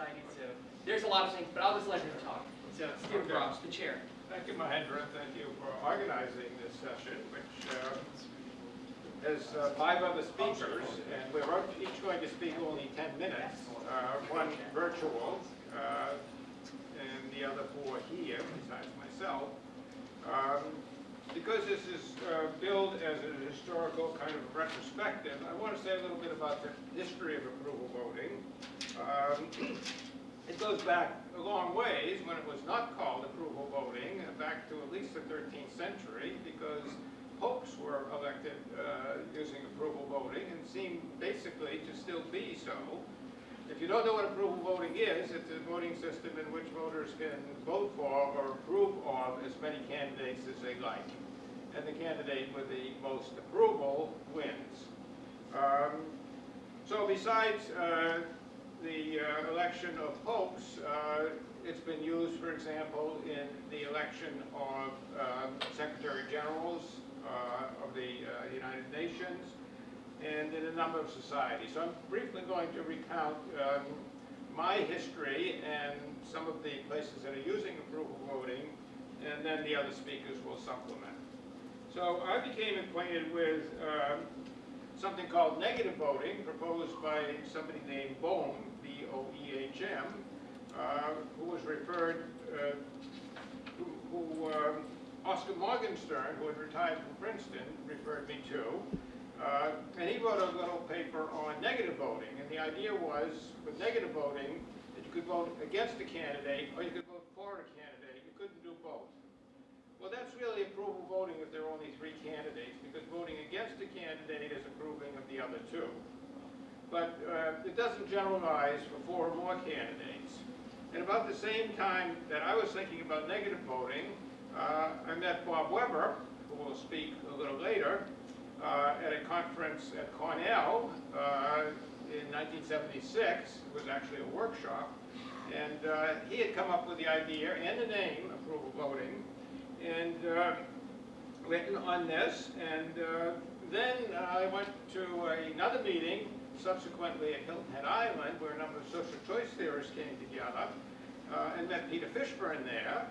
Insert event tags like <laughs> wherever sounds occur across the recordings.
Society, so there's a lot of things, but I'll just let him talk. So Stephen Okay. Gross, the chair. Thank you, Mahendra, thank you for organizing this session, which uh, has uh, five other speakers, and we're each going to speak only 10 minutes, uh, one virtual, uh, and the other four here, besides myself. Um, Because this is uh, billed as a historical kind of retrospective, I want to say a little bit about the history of approval voting. Um, <clears throat> it goes back a long ways when it was not called approval voting, uh, back to at least the 13th century, because popes were elected uh, using approval voting and seem basically to still be so. If you don't know what approval voting is, it's a voting system in which voters can vote for or approve of as many candidates as they like. And the candidate with the most approval wins. Um, so besides uh, the uh, election of popes, uh, it's been used, for example, in the election of um, Secretary Generals uh, of the uh, United Nations and in a number of societies. So I'm briefly going to recount um, my history and some of the places that are using approval voting, and then the other speakers will supplement. So I became acquainted with um, something called negative voting proposed by somebody named Boehm, B-O-E-H-M, uh, who was referred, uh, who, who um, Oscar Morgenstern, who had retired from Princeton, referred me to. Uh, and he wrote a little paper on negative voting. And the idea was, with negative voting, that you could vote against a candidate or you could vote for a candidate. You couldn't do both. Well, that's really approval voting if there are only three candidates, because voting against a candidate is approving of the other two. But uh, it doesn't generalize for four or more candidates. And about the same time that I was thinking about negative voting, uh, I met Bob Weber, who will speak a little later, uh, at a conference at Cornell uh, in 1976. It was actually a workshop. And uh, he had come up with the idea and the name, approval voting, and uh, written on this. And then I went to another meeting subsequently at Hilton Head Island where a number of social choice theorists came together uh, and met Peter Fishburn there,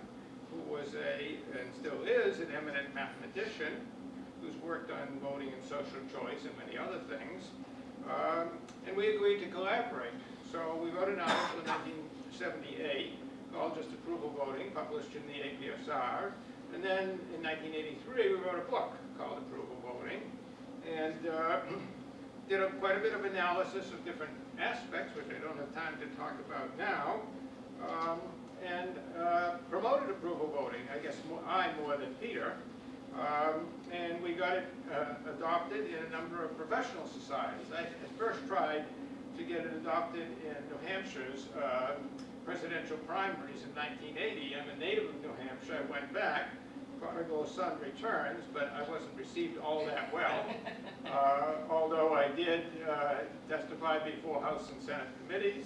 who was a, and still is, an eminent mathematician who's worked on voting and social choice and many other things. Um, and we agreed to collaborate. So we wrote an article in 1978 called Just Approval Voting, published in the APSR. And then in 1983, we wrote a book called Approval Voting, and uh, <clears throat> did a, quite a bit of analysis of different aspects, which I don't have time to talk about now, um, and uh, promoted approval voting, I guess more, I more than Peter. Um, and we got it uh, adopted in a number of professional societies. I first tried to get it adopted in New Hampshire's uh, presidential primaries in 1980. I'm a native of New Hampshire. I went back. Prodigal son returns, but I wasn't received all that well. Uh, although I did uh, testify before House and Senate committees,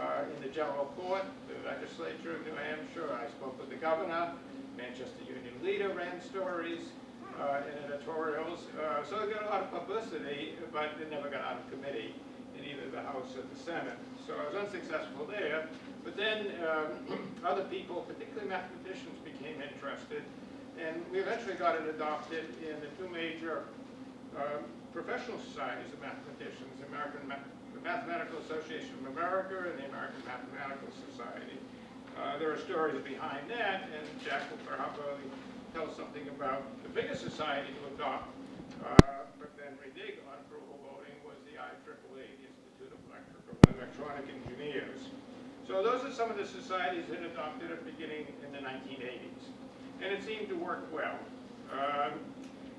uh, in the general court, the legislature of New Hampshire. I spoke with the governor. Manchester Union Leader ran stories uh, and editorials. Uh, so I got a lot of publicity, but it never got out of committee in either the House or the Senate. So I was unsuccessful there. But then um, <clears throat> other people, particularly mathematicians, became interested. And we eventually got it adopted in the two major um, professional societies of mathematicians, the American Ma the Mathematical Association of America and the American Mathematical Society. Uh, there are stories behind that, and Jack will perhaps tell something about the biggest society to adopt, uh, but then redig on approval voting was the IEEE, the Institute of Electrical and Electronic Engineers. So those are some of the societies that adopted it beginning in the 1980s. And it seemed to work well. Um,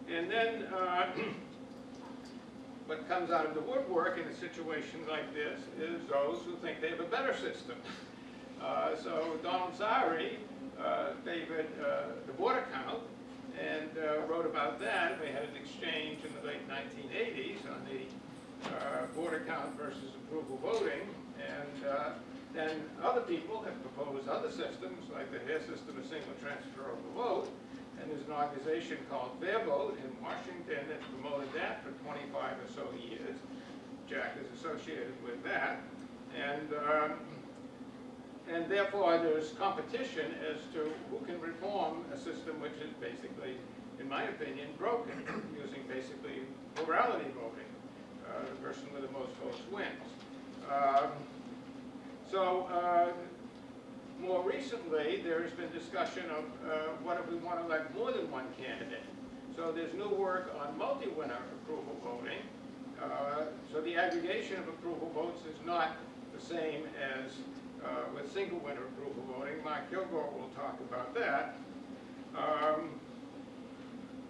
and then uh, <clears throat> what comes out of the woodwork in a situation like this is those who think they have a better system. Uh, so Donald Saari uh, favored uh, the Borda count and uh, wrote about that. We had an exchange in the late 1980s on the uh, Borda count versus approval voting. And then other people have proposed other systems, like the Hare system, a single transfer of the vote. And there's an organization called Fair Vote in Washington that's promoted that for 25 or so years. Jack is associated with that. And um, and therefore, there's competition as to who can reform a system which is basically, in my opinion, broken, using basically plurality voting. Uh, The person with the most votes wins. Um, So, uh, more recently, there has been discussion of uh, what if we want to elect more than one candidate. So there's new work on multi-winner approval voting. Uh, So the aggregation of approval votes is not the same as uh, with single winner approval voting. Mark Kilgour will talk about that. Um,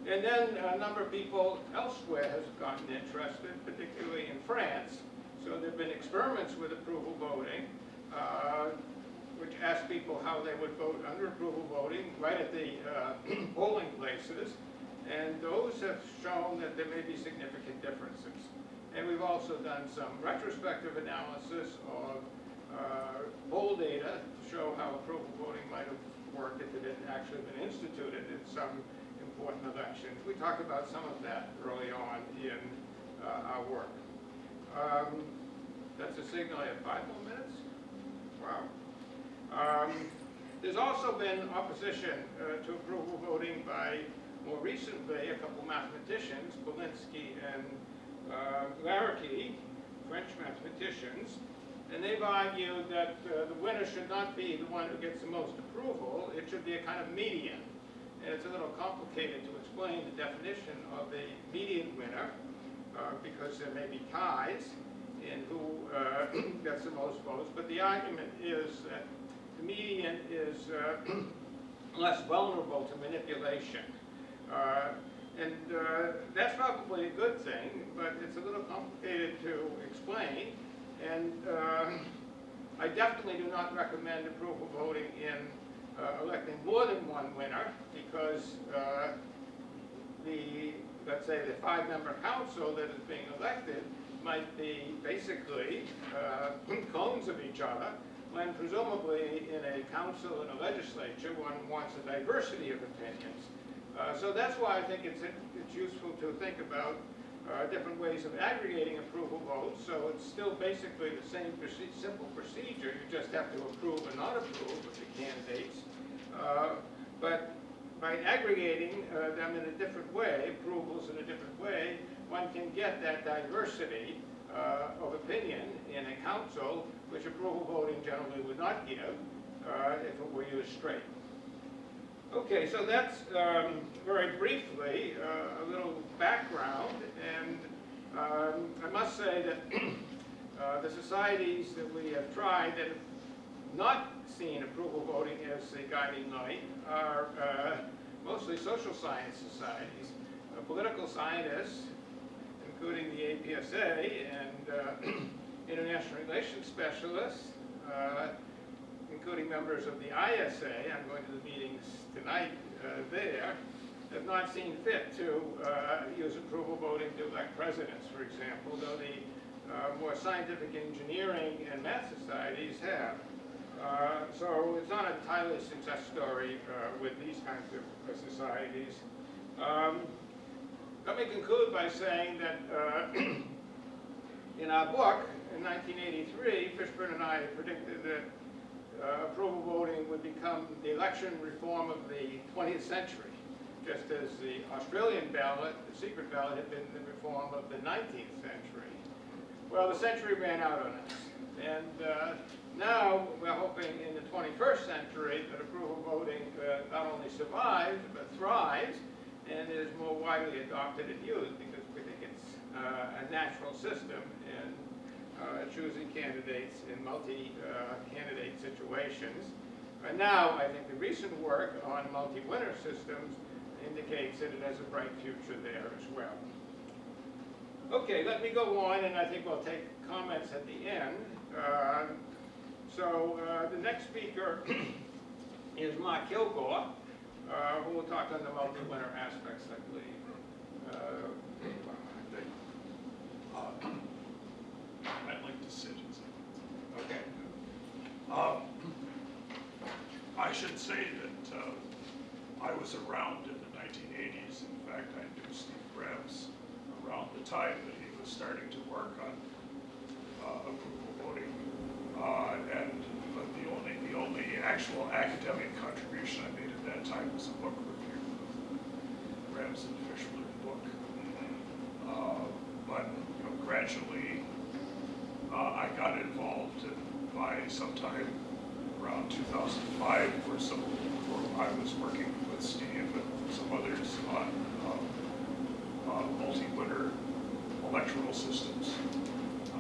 And then a number of people elsewhere has gotten interested, particularly in France. So there've been experiments with approval voting, uh, which asked people how they would vote under approval voting right at the uh, <clears throat> polling places. And those have shown that there may be significant differences. And we've also done some retrospective analysis of uh, poll data to show how approval voting might have worked if it had actually been instituted in some important elections. We talked about some of that early on in uh, our work. Um, That's a signal, I have five more minutes? Um, There's also been opposition uh, to approval voting by, more recently, a couple mathematicians, Balinski and uh, French mathematicians, and they've argued that uh, the winner should not be the one who gets the most approval, it should be a kind of median. And it's a little complicated to explain the definition of a median winner, uh, because there may be ties in who uh, gets the most votes, but the argument is that the median is uh, <clears throat> less vulnerable to manipulation. Uh, And uh, that's probably a good thing, but it's a little complicated to explain. And I definitely do not recommend approval voting in uh, electing more than one winner, because uh, the, let's say, the five-member council that is being elected might be basically uh, clones of each other, when presumably in a council and a legislature, one wants a diversity of opinions. Uh, So that's why I think it's, it's useful to think about uh, different ways of aggregating approval votes, so it's still basically the same simple procedure, you just have to approve or not approve of the candidates. Uh, But by aggregating uh, them in a different way, approvals in a different way, one can get that diversity uh, of opinion in a council, which approval voting generally would not give uh, if it were used straight. Okay, so that's um, very briefly uh, a little background, and um, I must say that <clears throat> uh, the societies that we have tried that have not seen approval voting as a guiding light are uh, mostly social science societies, uh, political scientists, including the APSA and uh, <clears throat> international relations specialists, uh, including members of the ISA, I'm going to the meetings tonight uh, there, have not seen fit to uh, use approval voting to elect presidents, for example, though the uh, more scientific engineering and math societies have. Uh, So it's not entirely a success story uh, with these kinds of uh, societies. Um, Let me conclude by saying that uh, <clears throat> in our book, in 1983, Fishburn and I predicted that uh, approval voting would become the election reform of the 20th century, just as the Australian ballot, the secret ballot, had been the reform of the 19th century. Well, the century ran out on us, and uh, now we're hoping in the 21st century that approval voting uh, not only survives, but thrives, and is more widely adopted and used, because we think it's uh, a natural system in uh, choosing candidates in multi-candidate situations. And now, I think the recent work on multi-winner systems indicates that it has a bright future there as well. Okay, let me go on, and I think we'll take comments at the end. Uh, So uh, the next speaker <clears throat> is Mark Kilgour, uh, will talk then about the multi-winner aspects, I believe. Uh, Uh, I'd like to sit and say. Okay. Um, I should say that uh, I was around in the 1980s. In fact, I knew Steve Krebs around the time that he was starting to work on uh, approval voting. Uh, And but the only, the only actual academic contribution I made that time was a book review, Ramsden Fishler book. Uh, But, you know, gradually, uh, I got involved and by sometime around 2005 or so, where I was working with Steve and some others on um, uh, multi-winner electrical systems,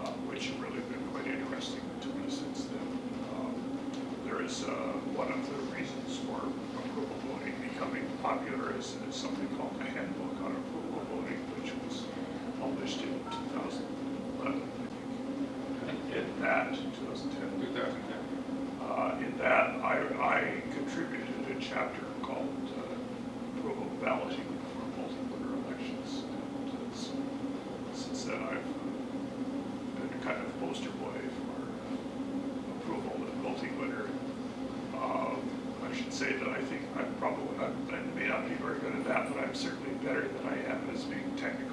uh, which have really been quite interesting to me since then. Um, There is, uh, one of the reasons for approval voting becoming popular is something called the Handbook on Approval Voting, which was published in 2011, I think. In that, 2010. 2010. Uh, In that, I, I contributed a chapter called uh, Approval Balloting for Multi-Voter Elections. And uh, so since then, I've been kind of poster boy for uh, approval of multi-winner. Um, I should say that I think I'm probably, I I may not be very good at that, but I'm certainly better than I am as being technical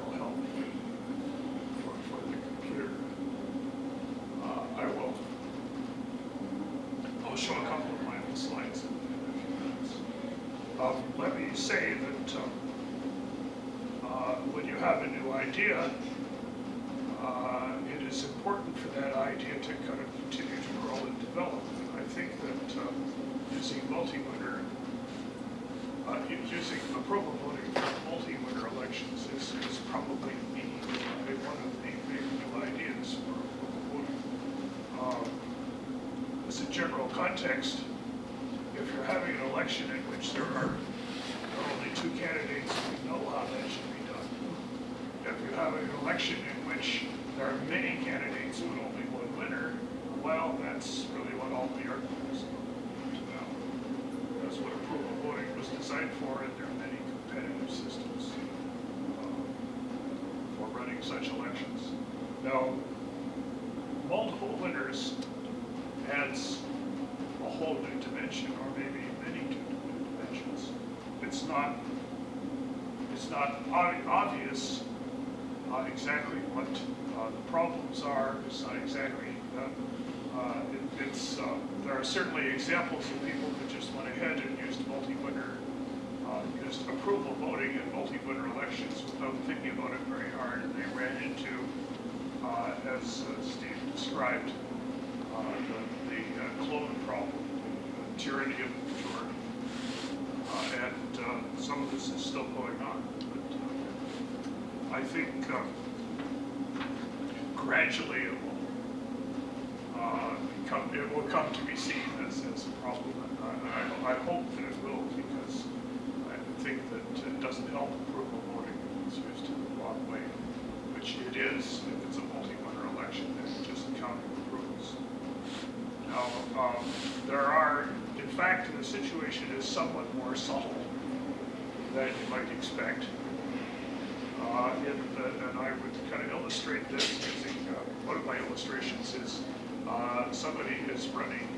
one of my illustrations is uh, somebody is running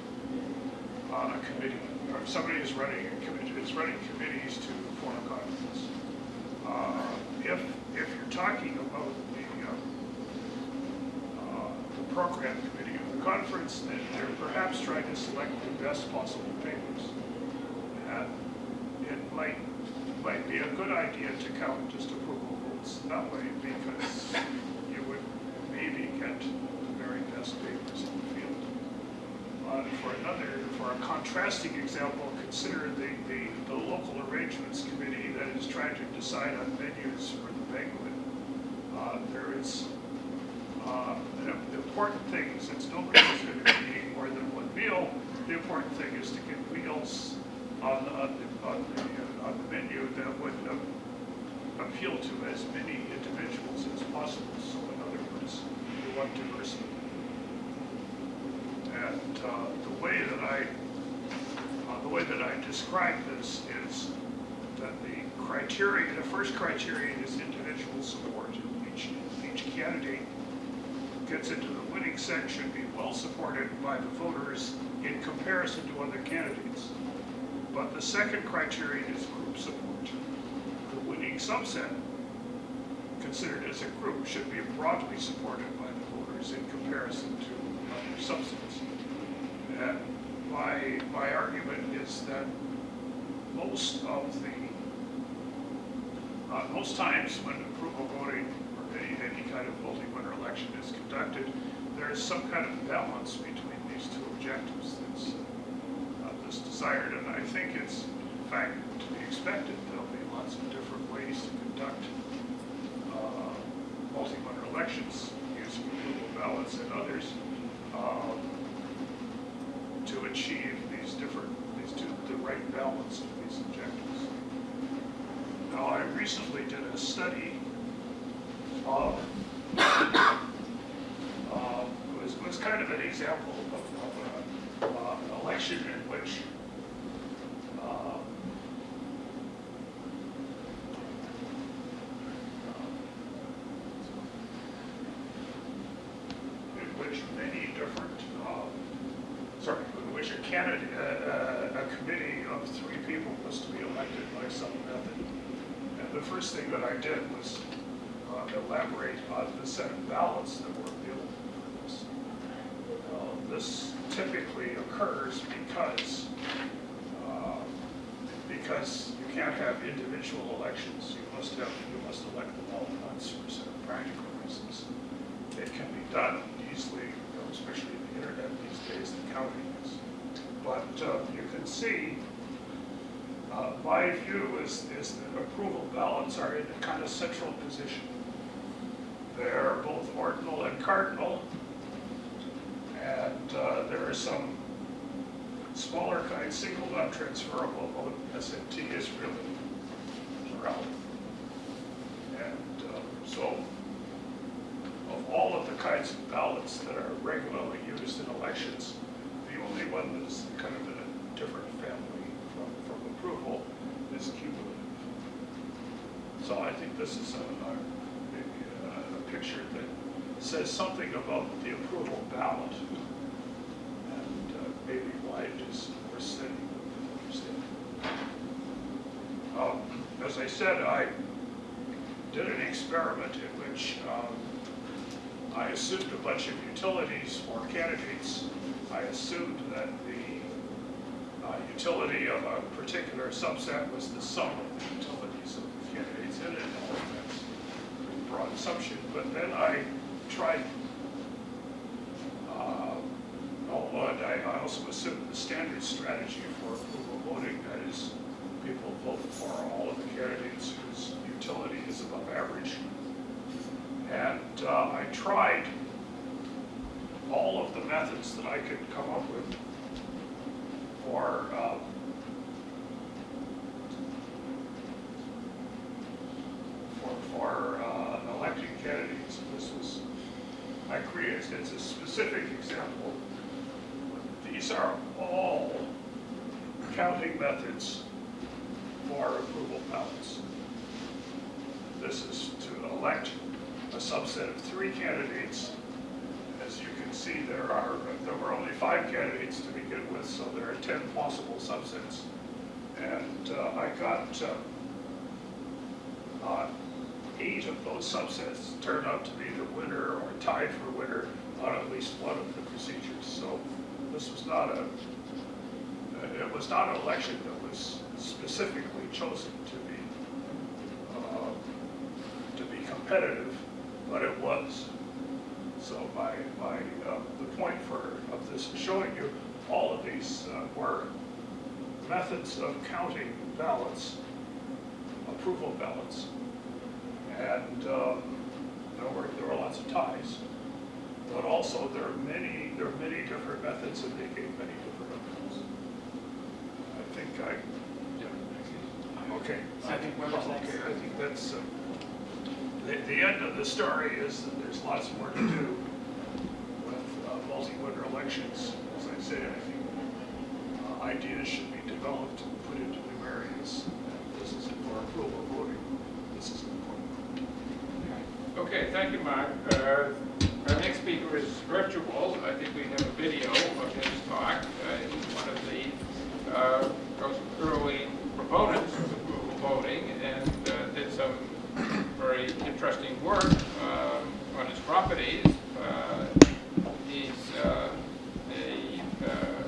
uh, a committee, or somebody is running a committee, is running committees to form a conference. Uh, If, if you're talking about the, uh, uh, the program committee of the conference, then they're perhaps trying to select the best possible papers. And it might, might be a good idea to count just approval votes that way because the very best papers in the field. Uh, For another, for a contrasting example, consider the, the, the local arrangements committee that is trying to decide on venues for the banquet. Uh, There is, uh, the important thing since nobody is going to be eating more than one meal. The important thing is to get meals on, the- on the, on the, uh, on the menu that would uh, appeal to as many individuals as possible. So you want diversity. And uh, the way that I, uh, the way that I describe this is that the criteria, the first criterion is individual support. Each, each candidate gets into the winning section, be well supported by the voters in comparison to other candidates. But the second criterion is group support. The winning subset, considered as a group, should be broadly supported by voters in comparison to other subsets. And my, my argument is that most of the, uh, most times when approval voting or any, any kind of multi-winner election is conducted, there is some kind of balance between these two objectives. That's, uh, desired, and I think it's, in fact, to be expected, there'll be lots of different ways to conduct, uh, multi-winner elections and others, um, to achieve these different, these two, the right balance of these objectives. Now, I recently did a study of, uh, it was, was kind of an example of, of a, uh, an election in which, uh, a subset of three candidates. As you can see, there are, there were only five candidates to begin with, so there are 10 possible subsets. And uh, I got uh, uh, eight of those subsets turned out to be the winner or tied for winner on at least one of the procedures. So this was not a, it was not an election that was specifically chosen to be, uh, to be competitive, but it was. So my, my, uh, the point for, of this is showing you all of these uh, were methods of counting ballots, approval ballots. And um, there were, there were lots of ties. But also there are many, there are many different methods and they gave many different outcomes. I think I, okay. I think Okay. I think that's, uh, the, the end of the story is that there's lots more to do with uh, multi-winner elections. As I said, I think uh, ideas should be developed and put into new areas. This is for approval voting. This is important. Okay, thank you, Mark. Uh, Our next speaker is virtual. I think we have a video of his talk. Uh, He's one of the uh, early proponents of approval voting and uh, did some very interesting work uh, on his properties. Uh, He's uh, a, uh,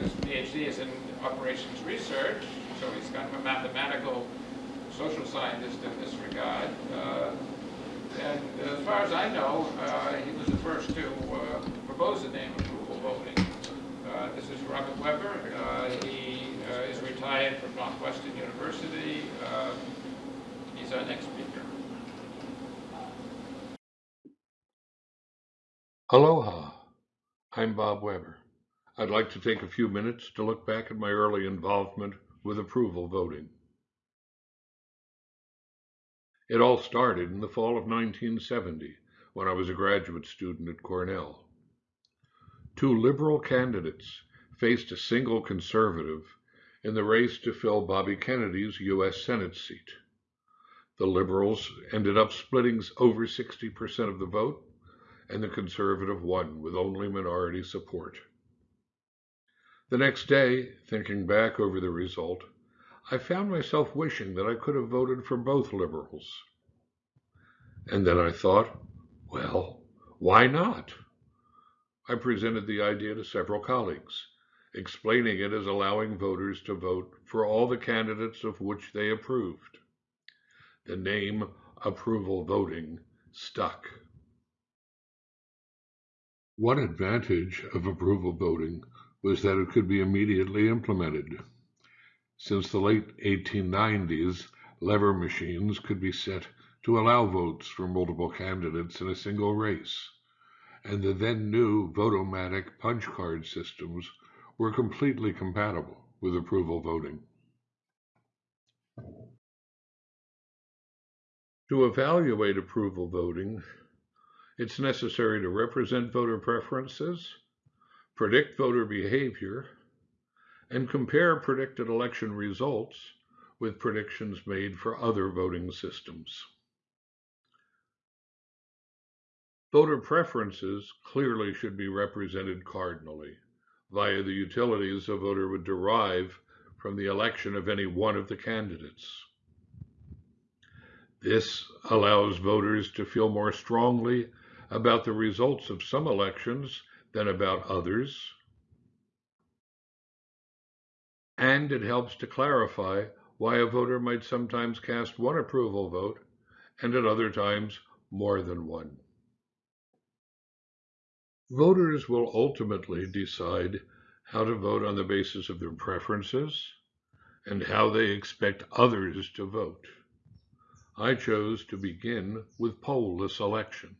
this operations so he's kind of a mathematical social scientist in this regard. Uh, And as far as I know, uh, he was the first to uh, propose the name approval voting. Uh, This is Robert Weber. Uh, He uh, is retired from Northwestern University. He's our next speaker. Aloha, I'm Bob Weber. I'd like to take a few minutes to look back at my early involvement with approval voting. It all started in the fall of 1970 when I was a graduate student at Cornell. Two liberal candidates faced a single conservative in the race to fill Bobby Kennedy's U.S. Senate seat. The liberals ended up splitting over 60% of the vote and the conservative won with only minority support. The next day, thinking back over the result, I found myself wishing that I could have voted for both liberals. And then I thought, well, why not? I presented the idea to several colleagues, explaining it as allowing voters to vote for all the candidates of which they approved. The name approval voting stuck. One advantage of approval voting was that it could be immediately implemented. Since the late 1890s, lever machines could be set to allow votes for multiple candidates in a single race, and the then new votomatic punch card systems were completely compatible with approval voting. To evaluate approval voting, it's necessary to represent voter preferences, predict voter behavior, and compare predicted election results with predictions made for other voting systems. Voter preferences clearly should be represented cardinally via the utilities a voter would derive from the election of any one of the candidates. This allows voters to feel more strongly about the results of some elections than about others. And it helps to clarify why a voter might sometimes cast one approval vote and at other times more than one. Voters will ultimately decide how to vote on the basis of their preferences and how they expect others to vote. I chose to begin with poll-less elections.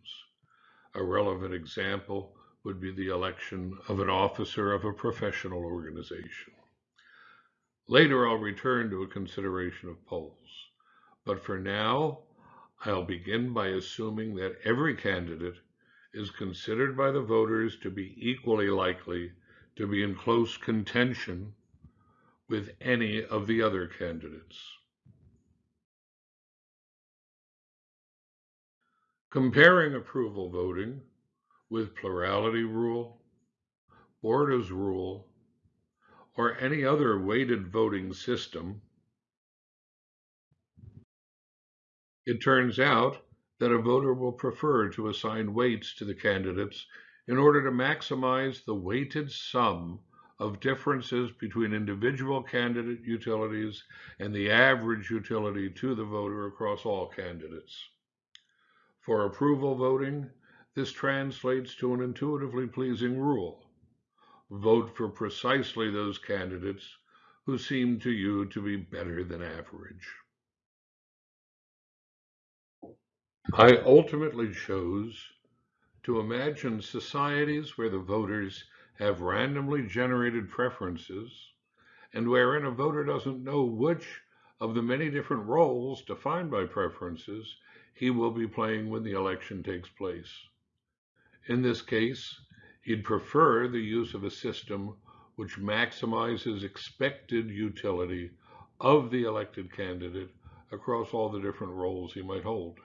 A relevant example would be the election of an officer of a professional organization. Later, I'll return to a consideration of polls. But for now, I'll begin by assuming that every candidate is considered by the voters to be equally likely to be in close contention with any of the other candidates. Comparing approval voting with plurality rule, Borda's rule, or any other weighted voting system, it turns out that a voter will prefer to assign weights to the candidates in order to maximize the weighted sum of differences between individual candidate utilities and the average utility to the voter across all candidates. For approval voting, this translates to an intuitively pleasing rule. Vote for precisely those candidates who seem to you to be better than average. I ultimately chose to imagine societies where the voters have randomly generated preferences and wherein a voter doesn't know which of the many different roles defined by preferences he will be playing when the election takes place. In this case, he'd prefer the use of a system which maximizes expected utility of the elected candidate across all the different roles he might hold.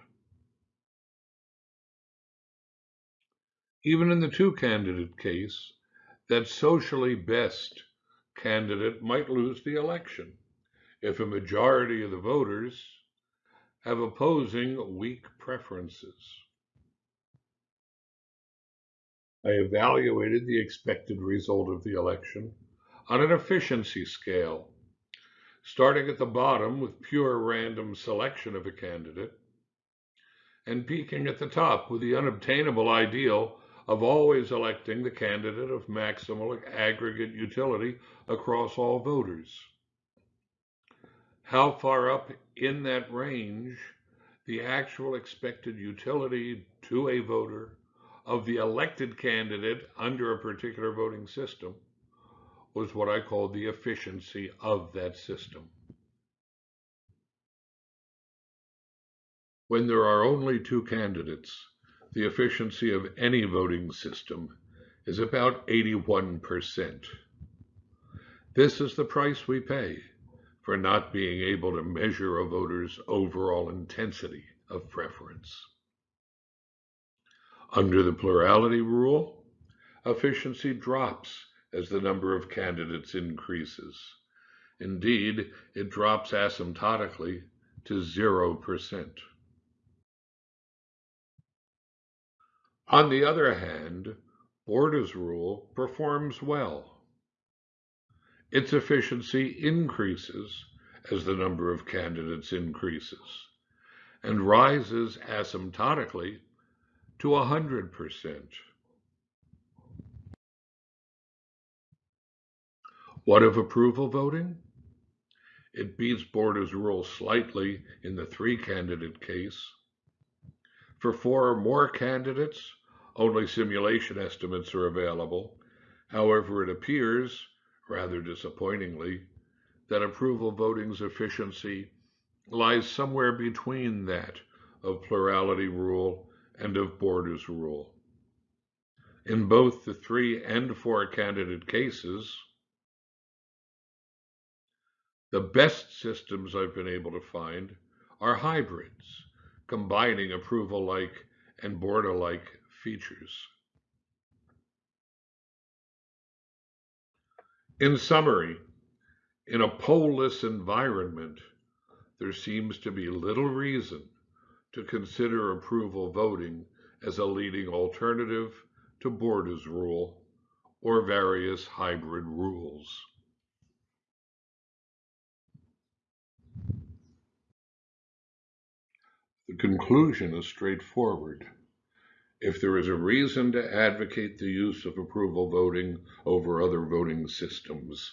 Even in the two candidate case, that socially best candidate might lose the election if a majority of the voters have opposing weak preferences. I evaluated the expected result of the election on an efficiency scale, starting at the bottom with pure random selection of a candidate, and peaking at the top with the unobtainable ideal of always electing the candidate of maximal aggregate utility across all voters. How far up in that range the actual expected utility to a voter of the elected candidate under a particular voting system was what I called the efficiency of that system. When there are only two candidates, the efficiency of any voting system is about 81%. This is the price we pay for not being able to measure a voter's overall intensity of preference. Under the plurality rule, efficiency drops as the number of candidates increases. Indeed, it drops asymptotically to 0%. On the other hand, Borda's rule performs well. Its efficiency increases as the number of candidates increases and rises asymptotically to 100%. What of approval voting? It beats Borda's rule slightly in the three candidate case. For four or more candidates, only simulation estimates are available. However, it appears rather disappointingly, that approval voting's efficiency lies somewhere between that of plurality rule and of Borda's rule. In both the three and four candidate cases, the best systems I've been able to find are hybrids, combining approval-like and Borda like features. In summary, in a poll-less environment, there seems to be little reason to consider approval voting as a leading alternative to Borda's rule or various hybrid rules. The conclusion is straightforward. If there is a reason to advocate the use of approval voting over other voting systems,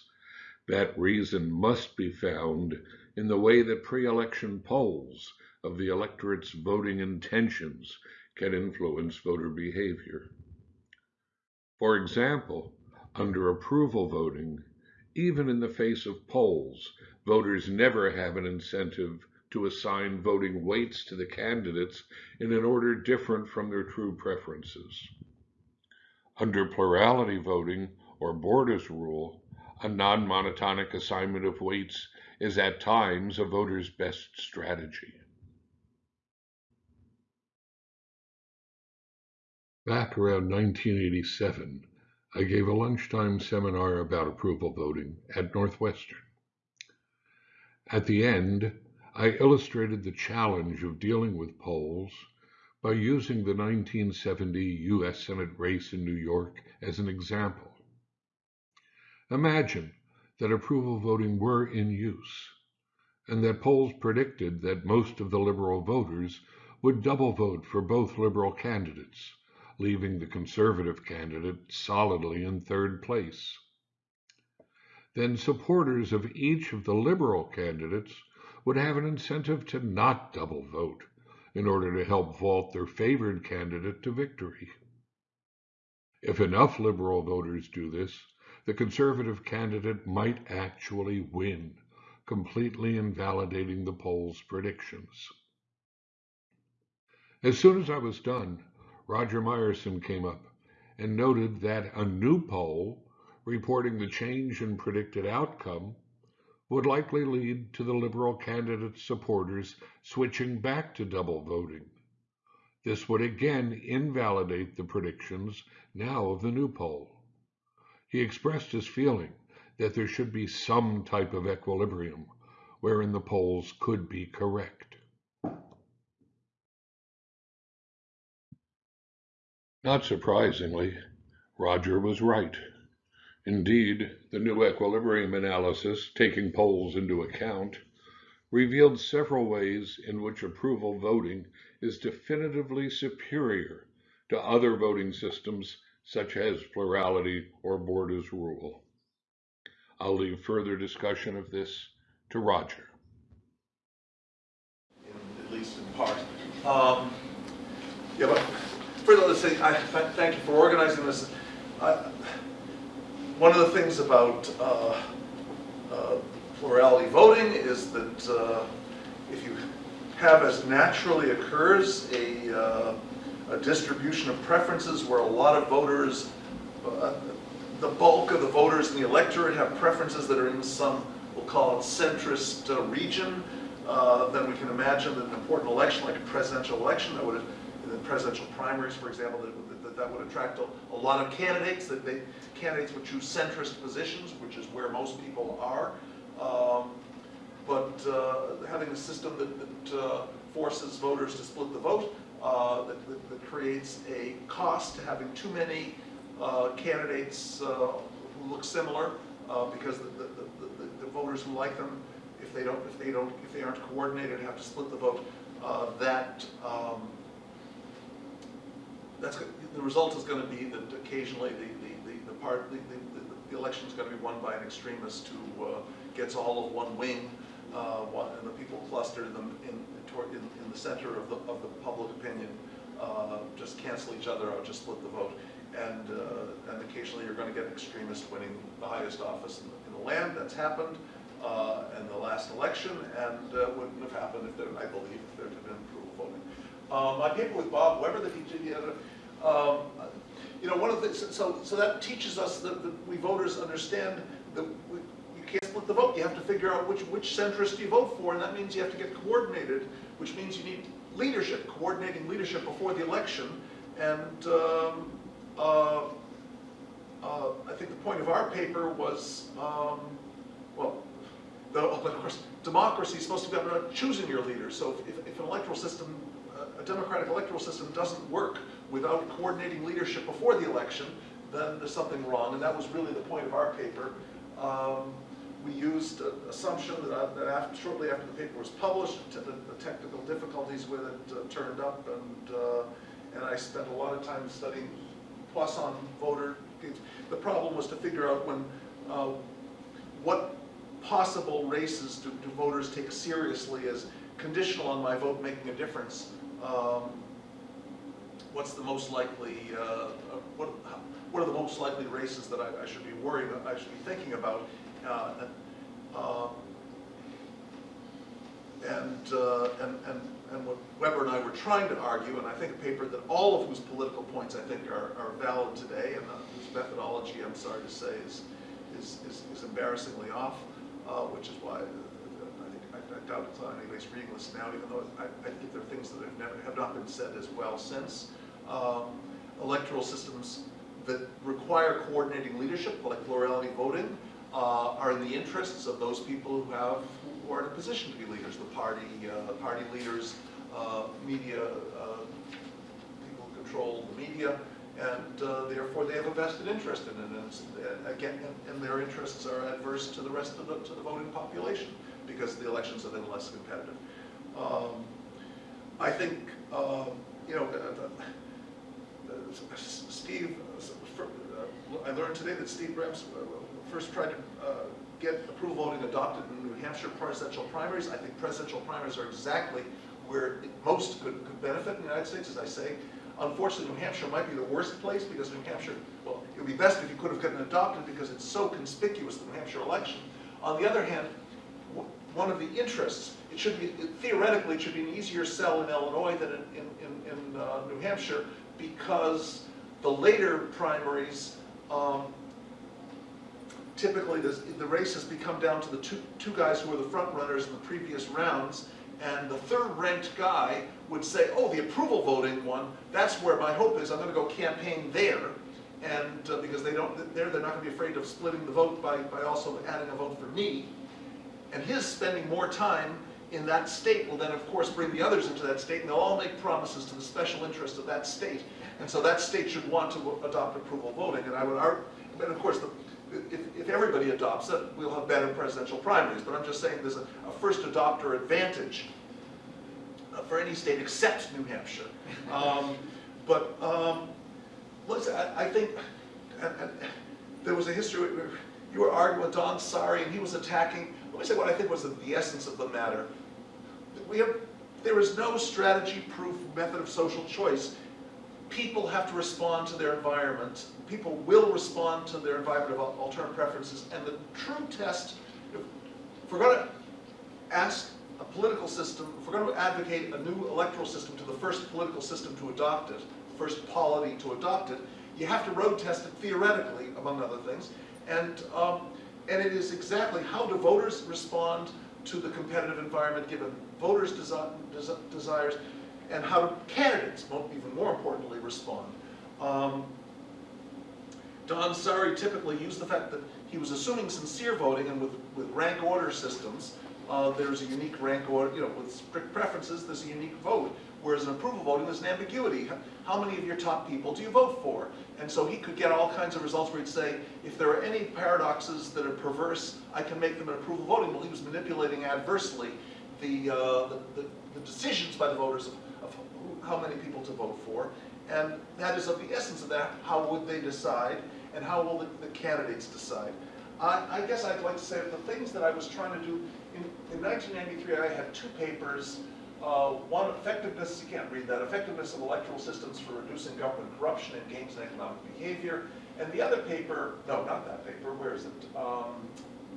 that reason must be found in the way that pre-election polls of the electorate's voting intentions can influence voter behavior. For example, under approval voting, even in the face of polls, voters never have an incentive to assign voting weights to the candidates in an order different from their true preferences. Under plurality voting or Borda's rule, a non-monotonic assignment of weights is at times a voter's best strategy. Back around 1987, I gave a lunchtime seminar about approval voting at Northwestern. At the end, I illustrated the challenge of dealing with polls by using the 1970 U.S. Senate race in New York as an example. Imagine that approval voting were in use, and that polls predicted that most of the liberal voters would double vote for both liberal candidates, leaving the conservative candidate solidly in third place. Then supporters of each of the liberal candidates would have an incentive to not double vote in order to help vault their favored candidate to victory. If enough liberal voters do this, the conservative candidate might actually win, completely invalidating the poll's predictions. As soon as I was done, Roger Myerson came up and noted that a new poll reporting the change in predicted outcome would likely lead to the Liberal candidate's supporters switching back to double voting. This would again invalidate the predictions now of the new poll. He expressed his feeling that there should be some type of equilibrium wherein the polls could be correct. Not surprisingly, Roger was right. Indeed, the new equilibrium analysis, taking polls into account, revealed several ways in which approval voting is definitively superior to other voting systems such as plurality or Borda's rule. I'll leave further discussion of this to Roger. at least in part. Um, Yeah, but all, say, I th- thank you for organizing this. One of the things about uh, uh, plurality voting is that uh, if you have as naturally occurs a, uh, a distribution of preferences where a lot of voters, uh, the bulk of the voters in the electorate have preferences that are in some, we'll call it centrist uh, region, then we can imagine that an important election, like a presidential election, that would, the presidential primaries, for example, that, that, that would attract a, a lot of candidates, that they, candidates would choose centrist positions, which is where most people are. Um, but uh, having a system that, that uh, forces voters to split the vote, uh, that, that, that creates a cost to having too many uh, candidates uh, who look similar, uh, because the, the, the, the- voters who like them, if they don't, if they don't, if they aren't coordinated, have to split the vote, that, um, that's, the result is gonna be that occasionally the, the, the- the part, the, the, the- the election's gonna be won by an extremist who, uh, gets all of one wing, uh, and the people clustered in the, in, in, in the center of the, of the public opinion, uh, just cancel each other out, just split the vote. And, uh, and occasionally you're gonna get an extremist winning the highest office in the, in the land, that's happened, uh, in the last election, and, uh, wouldn't have happened if there, I believe, if there had been approval voting. Um, my paper with Bob Weber that he did, had a, um, you know, one of the, so, so that teaches us that, that we voters understand that we, you can't split the vote, you have to figure out which, which centrist you vote for, and that means you have to get coordinated, which means you need leadership, coordinating leadership before the election, and, um, uh, uh, I think the point of our paper was, um, well, though, <laughs> of course, democracy is supposed to be about choosing your leader. so if, if an electoral system, a democratic electoral system doesn't work without coordinating leadership before the election, then there's something wrong, and that was really the point of our paper. Um, we used an assumption that, I, that after, shortly after the paper was published, the, the technical difficulties with it uh, turned up, and, uh, and I spent a lot of time studying Poisson voter. The problem was to figure out when, uh, what possible races do, do voters take seriously as conditional on my vote making a difference? Um, what's the most likely, uh, uh, what, what are the most likely races that I, I should be worried, I should be thinking about? Uh, and, um, and, uh, and, and, and what Weber and I were trying to argue, and I think a paper that all of whose political points I think are, are valid today, and uh, whose methodology, I'm sorry to say, is, is, is, is embarrassingly off, uh, which is why uh, doubt it's on anybody's reading list now, even though I, I think there are things that have never, have not been said as well since. Um, electoral systems that require coordinating leadership, like plurality voting, uh, are in the interests of those people who have, who are in a position to be leaders, the party, uh, party leaders, uh, media, uh, people who control the media, and uh, therefore they have a vested interest in it. And again, and, and their interests are adverse to the rest of the, to the voting population because the elections are then less competitive. Um, I think, um, you know, uh, uh, Steve, I learned today that Steve Brams first tried to uh, get approval voting adopted in New Hampshire presidential primaries. I think presidential primaries are exactly where most could, could benefit in the United States, as I say. Unfortunately, New Hampshire might be the worst place because New Hampshire, well, it would be best if you could have gotten adopted because it's so conspicuous, the New Hampshire election. On the other hand, one of the interests, it should be, theoretically, it should be an easier sell in Illinois than in, in, in, uh, New Hampshire because the later primaries, um, typically the, race has become down to the two, two guys who were the front runners in the previous rounds, and the third ranked guy would say, oh, the approval voting one, that's where my hope is, I'm gonna go campaign there. And, uh, because they don't, there, they're not gonna be afraid of splitting the vote by, by also adding a vote for me. And his spending more time in that state will then, of course, bring the others into that state, and they'll all make promises to the special interest of that state. And so that state should want to adopt approval voting, and I would argue, but of course, the, if, if everybody adopts it, we'll have better presidential primaries, but I'm just saying there's a, a first adopter advantage uh, for any state except New Hampshire. Um, But, um, I, I think, and, and there was a history, you were arguing with Don Saari, and he was attacking, let me say what I think was the, the essence of the matter. We have, there is no strategy-proof method of social choice. People have to respond to their environment. People will respond to their environment of alternative preferences, and the true test, if we're gonna ask a political system, if we're going to advocate a new electoral system to the first political system to adopt it, first polity to adopt it, you have to road test it theoretically, among other things. And, um, and it is exactly how do voters respond to the competitive environment given voters' desi desi desires, and how do candidates, even more importantly, respond. Um, Don Saari typically used the fact that he was assuming sincere voting and with, with rank order systems, uh, there's a unique rank order, you know, with strict preferences, there's a unique vote. Whereas in approval voting, there's an ambiguity. How- many of your top people do you vote for? And so he could get all kinds of results where he'd say, if there are any paradoxes that are perverse, I can make them in approval voting. Well, he was manipulating adversely the, uh, the, the- the decisions by the voters of, of how many people to vote for. And that is of the essence of that, how would they decide, and how will the, the candidates decide? I, I guess I'd like to say that the things that I was trying to do, in, in 1993, I had two papers. Uh, one, effectiveness, you can't read that, effectiveness of electoral systems for reducing government corruption and Games and Economic Behavior. And the other paper, no, not that paper, where is it? Um,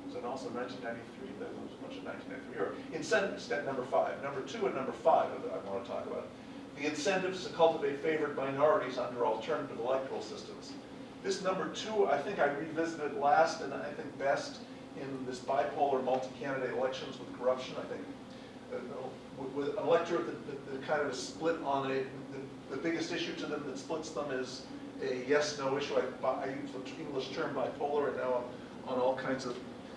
was it also 1993? There was a bunch of 1993, or incentive, step number five. Number two and number five that I want to talk about. The incentives to cultivate favored minorities under alternative electoral systems. This number two, I think I revisited last and I think best in this bipolar multi-candidate elections with corruption, I think. uh, With, an electorate that, that, that kind of is split on a, the, the biggest issue to them that splits them is a yes-no issue. I, I use the English term bipolar and now I'm on all kinds of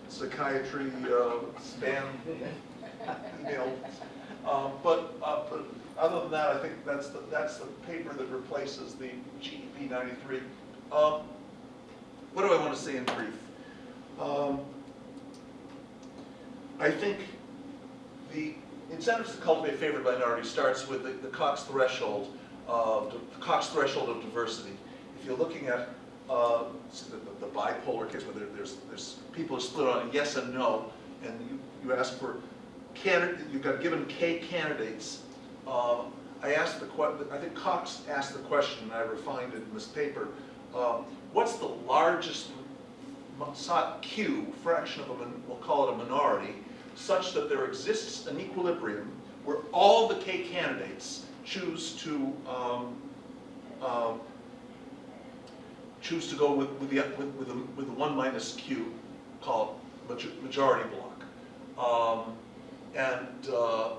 psychiatry, uh, spam email. Um, but, uh, but other than that, I think that's the, that's the paper that replaces the GEB 93. Um, what do I want to say in brief? Um, I think the incentives to cultivate favored minority starts with the, the Cox threshold of the Cox threshold of diversity. If you're looking at uh, the, the bipolar case where there, there's there's people are split on yes and no, and you, you ask for candidate, you've got given K candidates. Uh, I asked the I think Cox asked the question, and I refined it in this paper. Um, what's the largest Q fraction of a, we'll call it a minority, such that there exists an equilibrium where all the K candidates choose to um, um, choose to go with, with the with, with, the, with the one minus Q, called majority block, um, and uh,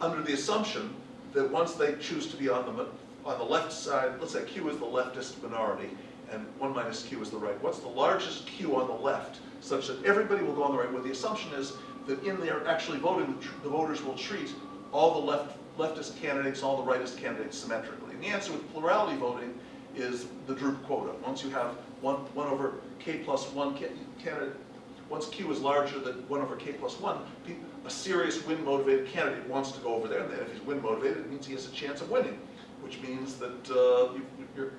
under the assumption that once they choose to be on the, on the left side, let's say Q is the leftist minority, and one minus Q is the right. What's the largest Q on the left, such that everybody will go on the right? Well, the assumption is that in there actually voting, the voters will treat all the left, leftist candidates, all the rightist candidates symmetrically. And the answer with plurality voting is the Droop quota. Once you have one, one over K plus one ca- candidate, once Q is larger than one over K plus one, a serious win-motivated candidate wants to go over there. And then if he's win-motivated, it means he has a chance of winning, which means that uh, you, you're,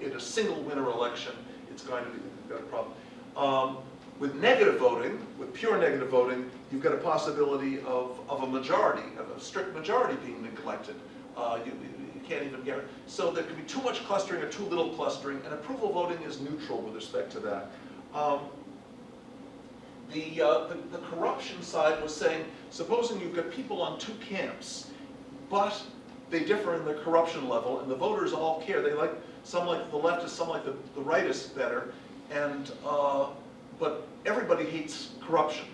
in a single winner election, it's going to be, a problem. Um, with negative voting, with pure negative voting, you've got a possibility of, of a majority, of a strict majority being neglected. Uh, you, you can't even get, it. so there can be too much clustering or too little clustering, and approval voting is neutral with respect to that. Um, the, uh, the, the corruption side was saying, supposing you've got people on two camps, but they differ in their corruption level, and the voters all care. They like, some like the leftists, some like the, the rightists better, and, uh, but everybody hates corruption.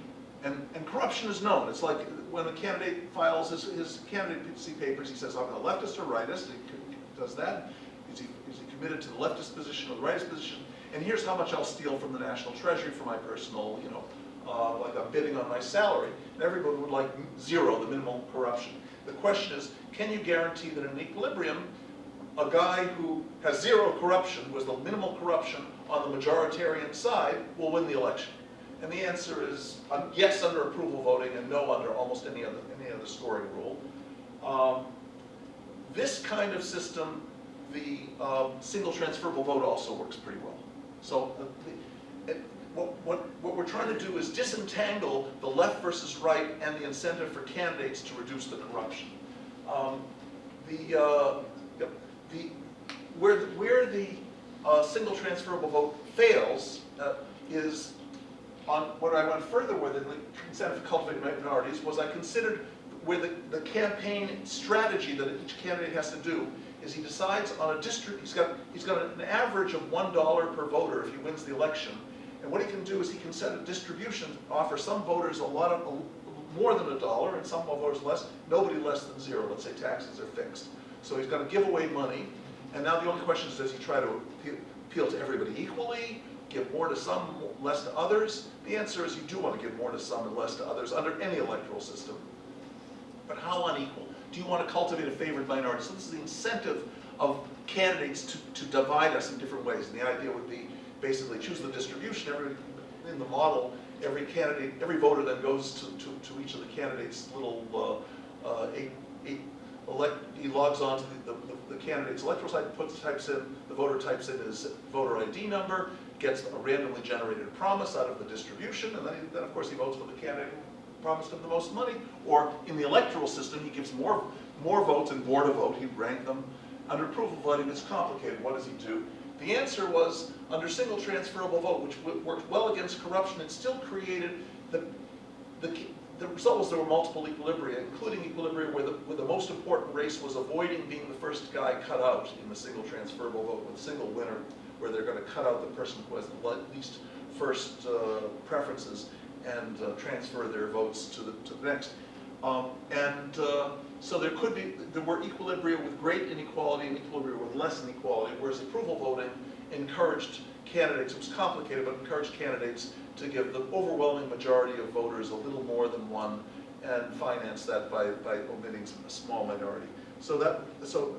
And, and corruption is known. It's like when a candidate files his, his candidacy papers, he says, I'm a leftist or rightist, he does that. Is he, is he committed to the leftist position or the rightist position? And here's how much I'll steal from the national treasury for my personal, you know, uh, like I'm bidding on my salary. And everybody would like zero, the minimal corruption. The question is, can you guarantee that in equilibrium, a guy who has zero corruption, who has the minimal corruption on the majoritarian side, will win the election? And the answer is uh, yes under approval voting and no under almost any other, any other scoring rule. Um, This kind of system, the um, single transferable vote also works pretty well. So uh, it- what, what, what we're trying to do is disentangle the left versus right and the incentive for candidates to reduce the corruption. Um, The, uh, the, where, the- where the uh, single transferable vote fails uh, is on, what I went further with in the incentive for cultivating minorities was I considered where the, the campaign strategy that each candidate has to do is he decides on a district, he's got, he's got an average of one dollar per voter if he wins the election. And what he can do is he can set a distribution, offer some voters a lot of, a- more than a dollar and some voters less, nobody less than zero, let's say taxes are fixed. So he's gonna give away money, and now the only question is, does he try to appeal- appeal to everybody equally, give more to some, less to others? The answer is you do want to give more to some and less to others under any electoral system. But how unequal? Do you want to cultivate a favored minority? So this is the incentive of candidates to, to divide us in different ways. And the idea would be basically choose the distribution. Every, in the model, every candidate, every voter then goes to, to, to each of the candidates' little, uh, uh, eight, eight, elect, he logs on to the, the, the candidate's electoral site, puts, types in, the voter types in his voter ID number, gets a randomly generated promise out of the distribution, and then, he- then of course he votes for the candidate who promised him the most money. Or in the electoral system, he gives more, more votes and Borda vote, he'd rank them. Under approval voting, it's complicated, what does he do? The answer was, under single transferable vote, which worked well against corruption, it still created the, the, the result was there were multiple equilibria, including equilibria where the, where the most important race was avoiding being the first guy cut out in the single transferable vote with single winner, where they're gonna cut out the person who has the least first uh, preferences and uh, transfer their votes to the, to the next. Um, and uh, so there could be, there were equilibria with great inequality and equilibria with less inequality, whereas approval voting encouraged candidates, it was complicated, but encouraged candidates to give the overwhelming majority of voters a little more than one and finance that by, by omitting a small minority. So that, so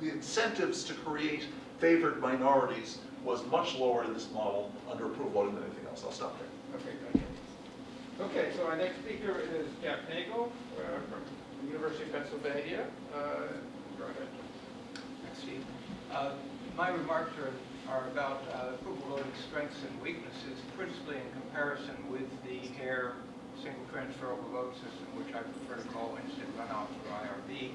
the incentives to create favored minorities was much lower in this model under approval voting than anything else. I'll stop there. Okay, thank you. Okay, so our next speaker is Jack Nagel uh, from the University of Pennsylvania. Uh, Go ahead. Thanks, Steve. Uh, My remarks are, are about uh, approval voting strengths and weaknesses, principally in comparison with the Hare single transferable vote system, which I prefer to call instant runoff or IRV.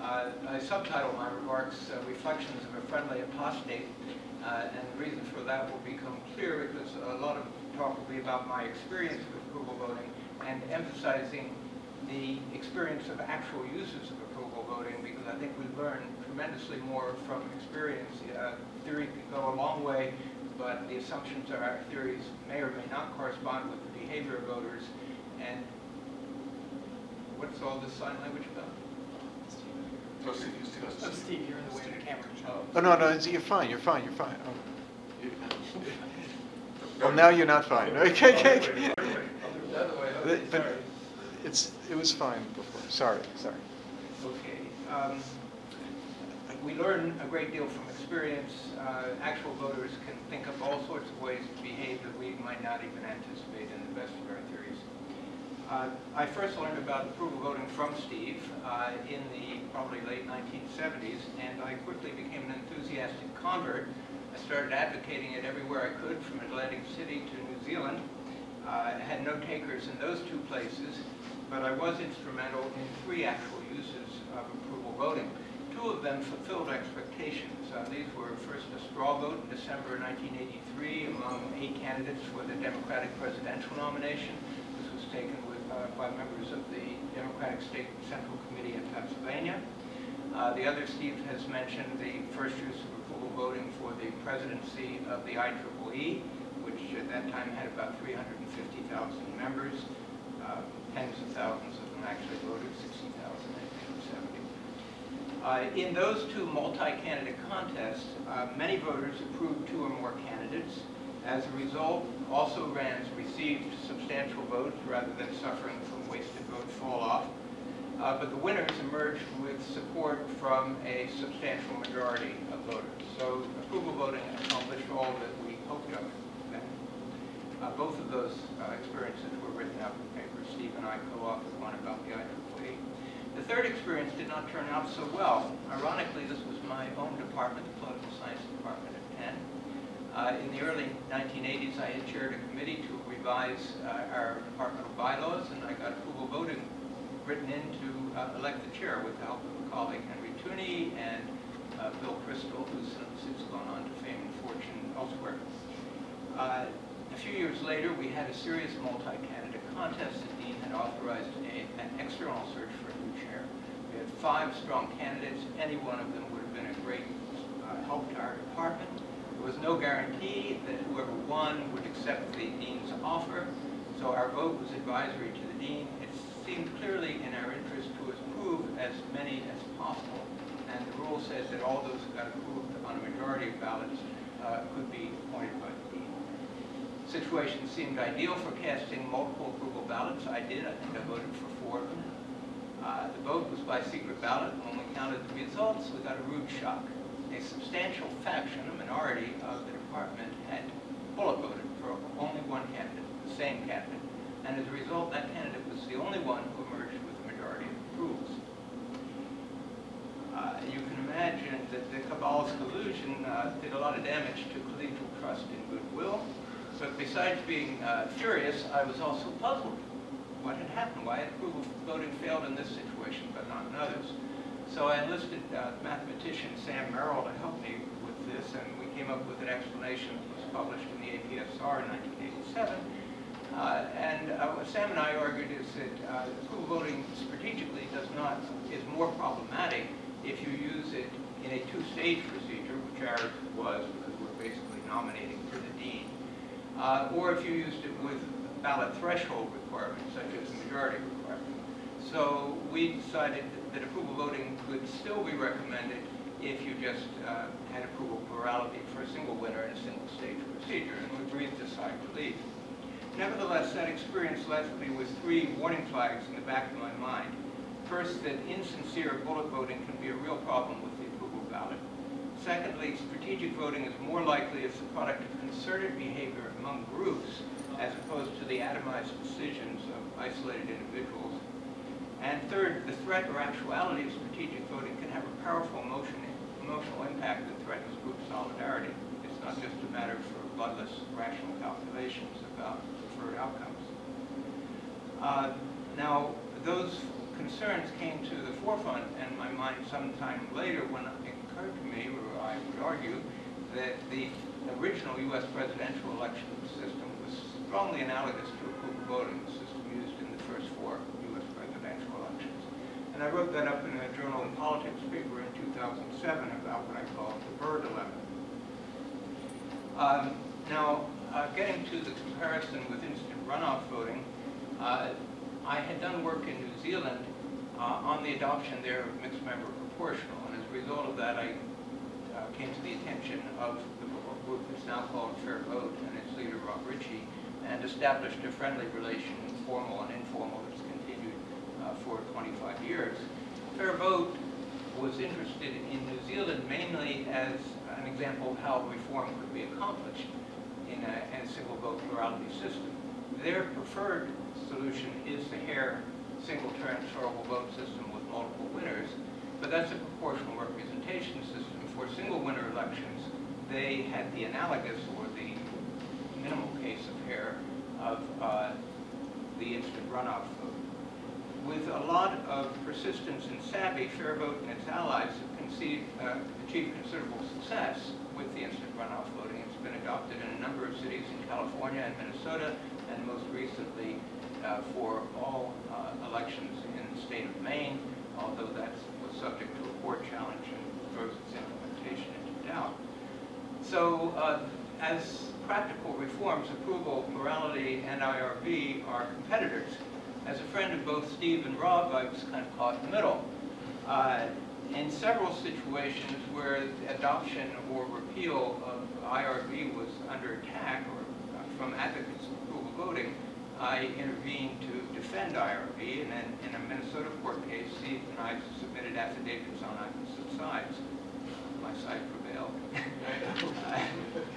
Uh, I subtitle my remarks uh, Reflections of a Friendly Apostate, uh, and the reason for that will become clear because a lot of talk will be about my experience with approval voting and emphasizing the experience of actual uses of approval voting because I think we learn tremendously more from experience. Uh, theory can go a long way, but the assumptions of our theories may or may not correspond with the behavior of voters. And what's all this sign language about? So Steve, you still- Oh, Steve, you're in the way of the camera. Oh, no, no, it's- you're fine, you're fine, you're fine. Oh. <laughs> Well, now you're not fine. Okay, okay, okay. The other way, okay, But sorry. it's, it was fine before, sorry, sorry. Okay. um, We learn a great deal from experience. Uh, Actual voters can think up all sorts of ways to behave that we might not even anticipate in the best of our theories. Uh, I first learned about approval voting from Steve uh, in the probably late 1970s, and I quickly became an enthusiastic convert. I started advocating it everywhere I could, from Atlantic City to New Zealand. Uh, I had no takers in those two places, but I was instrumental in three actual uses of approval voting. Two of them fulfilled expectations. Uh, These were first a straw vote in December 1983 among eight candidates for the Democratic presidential nomination. This was taken with, uh, by members of the Democratic State Central Committee in Pennsylvania. Uh, The other, Steve has mentioned the first use of approval voting for the presidency of the IEEE, which at that time had about 350,000 members. Uh, Tens of thousands of them actually voted, 60,000 in 1970. Uh, In those two multi-candidate contests, uh, many voters approved two or more candidates. As a result, also-rans received substantial votes rather than suffering from wasted vote fall-off. Uh, But the winners emerged with support from a substantial majority of voters. So approval voting accomplished all that we hoped of then. Uh, Both of those uh, experiences were written up in papers. Steve and I co-authored one about the IEEE. The third experience did not turn out so well. Ironically, this was my own department, the political science department at Penn. Uh, In the early 1980s, I had chaired a committee to revise uh, our departmental bylaws, and I got approval voting written in to uh, elect the chair with the help of a colleague, Henry Teune, and uh, Bill Kristol, who's since gone on to fame and fortune elsewhere. Uh, A few years later, we had a serious multi-candidate contest. The dean had authorized a- an external search for a new chair. We had five strong candidates. Any one of them would have been a great uh, help to our department. There was no guarantee that whoever won would accept the dean's offer, so our vote was advisory to the dean. It seemed clearly in our interest to approve as many as possible, and the rule says that all those who got approved on a majority of ballots uh, could be appointed by the dean. The Situation seemed ideal for casting multiple approval ballots. I did, I think I voted for four of them. Uh, The vote was by secret ballot. and When we counted the results, we got a rude shock. A substantial faction, a minority of the department had bullet voted for only one candidate, the same candidate. And as a result, that candidate was the only one who emerged with a majority of approvals. Uh, You can imagine that the cabal's collusion uh, did a lot of damage to collegial trust and goodwill. But besides being uh, furious, I was also puzzled. What had happened? Why approval voting failed in this situation but not in others? So I enlisted uh, mathematician Sam Merrill to help me with this, and we came up with an explanation that was published in the APSR in 1987. Uh, And uh, what Sam and I argued is that uh, approval voting strategically does not, is more problematic if you use it in a two-stage procedure, which ours was, because we're basically nominating for the dean, uh, or if you used it with ballot threshold requirements, such as the majority requirement. So we decided that approval voting could still be recommended if you just uh, had approval plurality for a single winner in a single stage procedure, and we breathed a sigh of relief. Nevertheless, that experience left me with three warning flags in the back of my mind. First, that insincere bullet voting can be a real problem with the approval ballot. Secondly, strategic voting is more likely as the product of concerted behavior among groups as opposed to the atomized decisions of isolated individuals. And third, the threat or actuality of strategic voting can have a powerful emotion, emotional impact that threatens group solidarity. It's not just a matter for bloodless, rational calculations about preferred outcomes. Uh, Now, those concerns came to the forefront in my mind sometime later when it occurred to me, or I would argue, that the original U.S. presidential election system strongly analogous to approval voting, the system used in the first four U.S. presidential elections. And I wrote that up in a Journal of Politics paper in 2007 about what I call the Burr Dilemma. Um, Now, uh, getting to the comparison with instant runoff voting, uh, I had done work in New Zealand uh, on the adoption there of mixed member proportional, and as a result of that, I uh, came to the attention of the group that's now called Fair Vote and its leader, Rob Richie, and established a friendly relation, formal and informal, that's continued uh, for 25 years. Fair Vote was interested in New Zealand mainly as an example of how reform could be accomplished in a, a single vote plurality system. Their preferred solution is the Hare single transferable vote system with multiple winners, but that's a proportional representation system. For single winner elections, they had the analogous or minimal case of Hare of uh, the instant runoff vote. With a lot of persistence and savvy, Fair Vote and its allies have conceived, uh, achieved considerable success with the instant runoff voting. It's been adopted in a number of cities in California and Minnesota, and most recently uh, for all uh, elections in the state of Maine, although that was subject to a court challenge and throws its implementation into doubt. So uh, as practical reforms, approval, plurality, and IRV are competitors. As a friend of both Steve and Rob, I was kind of caught in the middle. Uh, in several situations where adoption or repeal of IRV was under attack or uh, from advocates of approval voting, I intervened to defend IRV, and then in a Minnesota court case, Steve and I submitted affidavits on opposite sides. My side prevailed. <laughs> <laughs>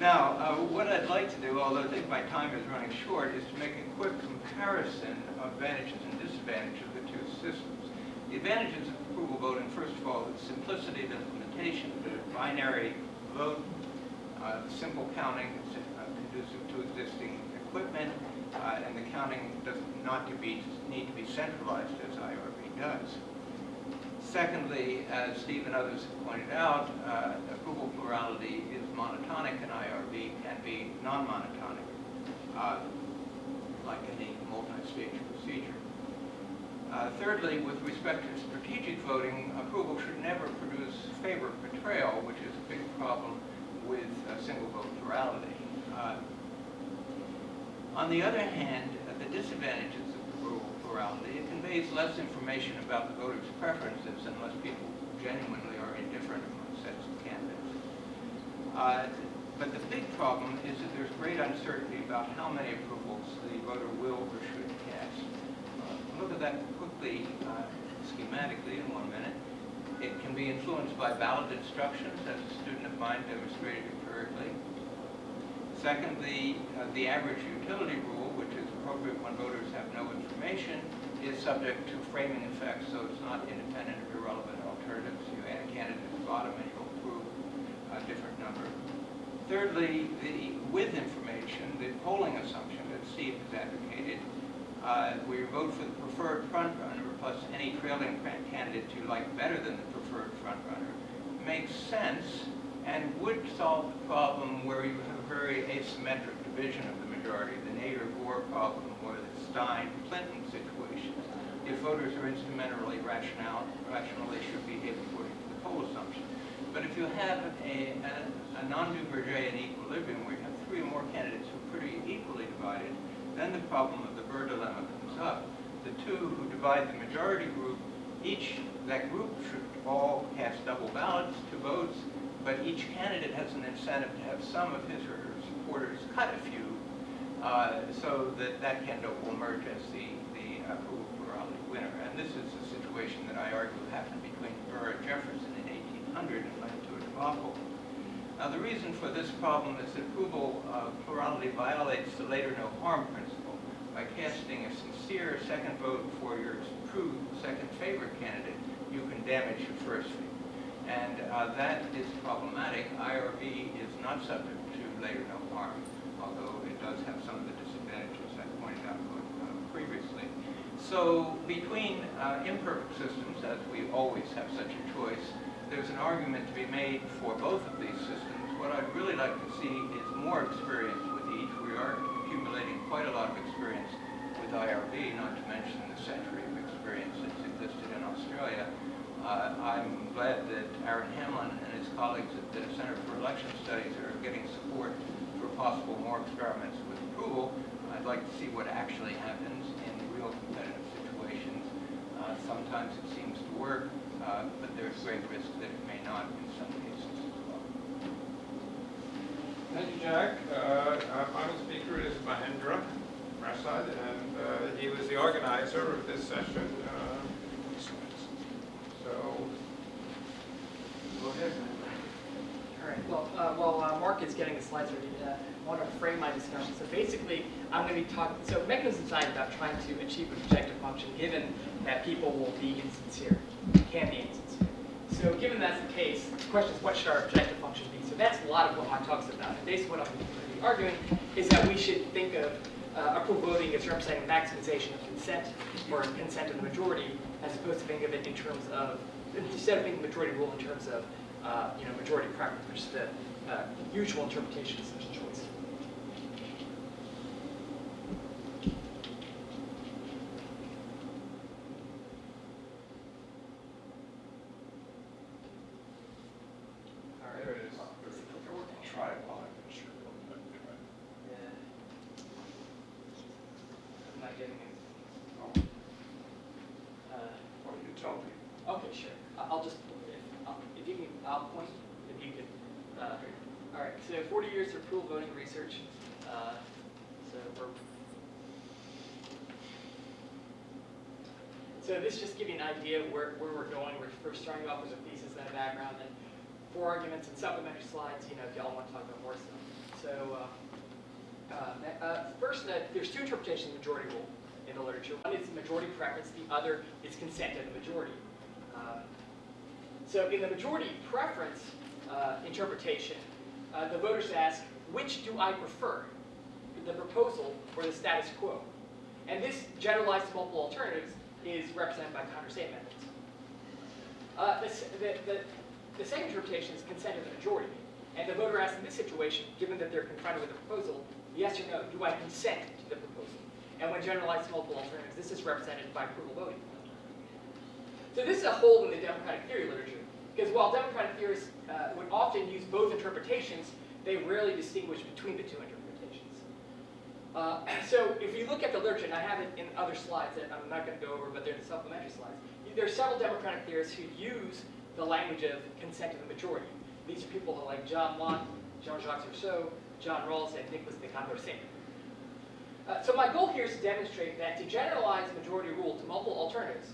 Now, uh, what I'd like to do, although I think my time is running short, is to make a quick comparison of advantages and disadvantages of the two systems. The advantages of approval voting, first of all, is simplicity of implementation, the binary vote, uh, simple counting, is uh, conducive to existing equipment, uh, and the counting does not to be, need to be centralized as IRV does. Secondly, as Steve and others have pointed out, uh, approval plurality is monotonic and IRV can be non-monotonic, uh, like any multi-stage procedure. Uh, Thirdly, with respect to strategic voting, approval should never produce favor betrayal, which is a big problem with uh, single vote plurality. Uh, On the other hand, the disadvantages plurality, it conveys less information about the voters' preferences unless people genuinely are indifferent among sets of candidates. Uh, But the big problem is that there's great uncertainty about how many approvals the voter will or should cast. Uh, Look at that quickly uh, schematically in one minute. It can be influenced by ballot instructions, as a student of mine demonstrated empirically. Secondly, uh, the average utility rule, which is appropriate when voters have no information, is subject to framing effects, so it's not independent of irrelevant alternatives. You add a candidate at the bottom and you'll approve a different number. Thirdly, the with information, the polling assumption that Steve has advocated, uh, where you vote for the preferred frontrunner plus any trailing candidate you like better than the preferred frontrunner, makes sense and would solve the problem where you have a very asymmetric division of the majority, the Nader-Gore problem or the Stein-Clinton situation. If voters are instrumentally rational, rational, they should behave according to the poll assumption. But if you have a, a, a non-Duvergerian equilibrium where you have three or more candidates who are pretty equally divided, then the problem of the Burr dilemma comes up. The two who divide the majority group, each, that group should all cast double ballots, two votes, but each candidate has an incentive to have some of his or her supporters cut a few, uh, so that that candidate will emerge as the, the approval plurality winner. And this is a situation that I argue happened between Burr and Jefferson in 1800 and led to a debacle. Now, the reason for this problem is that approval uh, plurality violates the later no harm principle. By casting a sincere second vote for your true second favorite candidate, you can damage your first favorite. And uh, that is problematic. IRV is not subject to later no harm, although does have some of the disadvantages I pointed out uh, previously. So between uh, imperfect systems, as we always have such a choice, there's an argument to be made for both of these systems. What I'd really like to see is more experience with each. We are accumulating quite a lot of experience with IRV, not to mention the century of experience that's existed in Australia. Uh, I'm glad that Aaron Hamlin and his colleagues at the Center for Election Studies are getting support possible more experiments with approval. I'd like to see what actually happens in real competitive situations. Uh, sometimes it seems to work, uh, but there's great risk that it may not in some cases as well. Thank you, Jack. Uh, Our final speaker is Mahendra Prasad, and uh, he was the organizer of this session. Uh, So, go ahead. Uh, while uh, Mark is getting the slides ready, uh, I want to frame my discussion. So basically, I'm going to be talking, so mechanism design is about trying to achieve an objective function, given that people will be insincere, can be insincere. So given that's the case, the question is what should our objective function be? So that's a lot of what my talk's about. And basically what I'm going to be arguing is that we should think of uh, approval voting as representing maximization of consent or consent of the majority, as opposed to thinking of it in terms of, instead of thinking majority rule in terms of, uh, you know, majority is the uh, usual interpretation of such a choice. All right. There it is. Try it while I'm sure. Yeah. I'm not getting it. Oh, Uh, What do you tell people? Okay, sure. I- I'll just, if, I'll- if you can, I'll point, if you could. uh, All right, so 40 years of approval voting research. Uh, So we're So this just give you an idea of where, where we're going. We're, we're starting off with a thesis and a background, and four arguments and supplementary slides, you know, if y'all want to talk about more stuff. So, uh, uh, uh, first, uh, there's two interpretations of the majority rule in the literature. One is majority preference, the other is consent of the majority. Uh, so in the majority preference uh, interpretation, uh, the voters ask, which do I prefer, the proposal or the status quo? And this generalized to multiple alternatives is represented by condorcet methods. Uh, the, the, the, second interpretation is consent of the majority. And the voter asks in this situation, given that they're confronted with a proposal, yes or no, do I consent to the proposal? And when generalized to multiple alternatives, this is represented by approval voting. So this is a hole in the democratic theory literature, because while democratic theorists uh, would often use both interpretations, they rarely distinguish between the two. Uh, <clears throat> so if you look at the literature, and I have it in other slides that I'm not going to go over, but they're the supplementary slides, there are several democratic theorists who use the language of consent of the majority. These are people like John Locke, Jean-Jacques Rousseau, John Rawls, and Nicolas de Condorcet. Uh, so my goal here is to demonstrate that to generalize majority rule to multiple alternatives,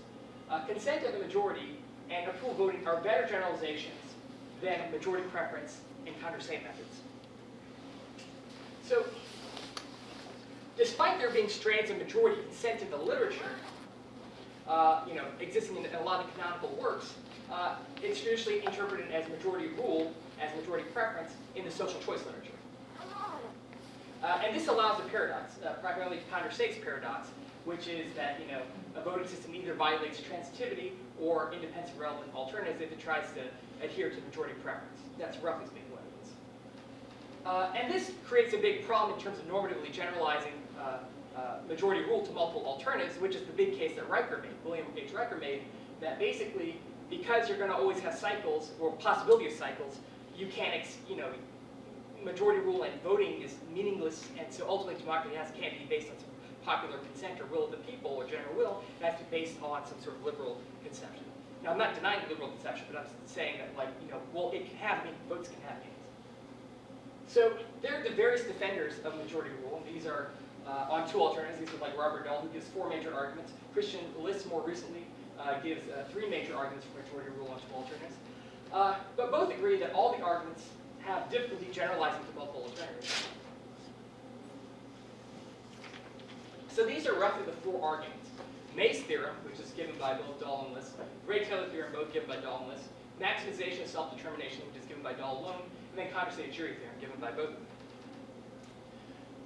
uh, consent of the majority and approval voting are better generalizations than majority preference and Condorcet methods. So, despite there being strands of majority consent in the literature, uh, you know, existing in a lot of canonical works, uh, it's traditionally interpreted as majority rule, as majority preference in the social choice literature. Uh, and this allows a paradox, uh, primarily Condorcet's paradox, which is that you know a voting system either violates transitivity or independence of relevant alternatives if it tries to adhere to majority preference. That's roughly speaking what it is. Uh, and this creates a big problem in terms of normatively generalizing Uh, uh, majority rule to multiple alternatives, which is the big case that Riker made, William H. Riker made, that basically because you're going to always have cycles or possibility of cycles, you can't, you know, majority rule and voting is meaningless, and so ultimately democracy has, can't be based on some popular consent or will of the people or general will. It has to be based on some sort of liberal conception. Now, I'm not denying the liberal conception, but I'm saying that, like, you know, well, it can have meaning, votes can have meanings. So there are the various defenders of majority rule, and these are uh, on two alternatives. These are like Robert Dahl, who gives four major arguments. Christian List, more recently, uh, gives uh, three major arguments for majority rule on two alternatives. Uh, but both agree that all the arguments have difficulty generalizing to multiple alternatives. So these are roughly the four arguments. May's theorem, which is given by both Dahl and List, Rae-Taylor theorem, both given by Dahl and List, maximization of self-determination, which is given by Dahl alone, and then condorcet jury theorem, given by both of them.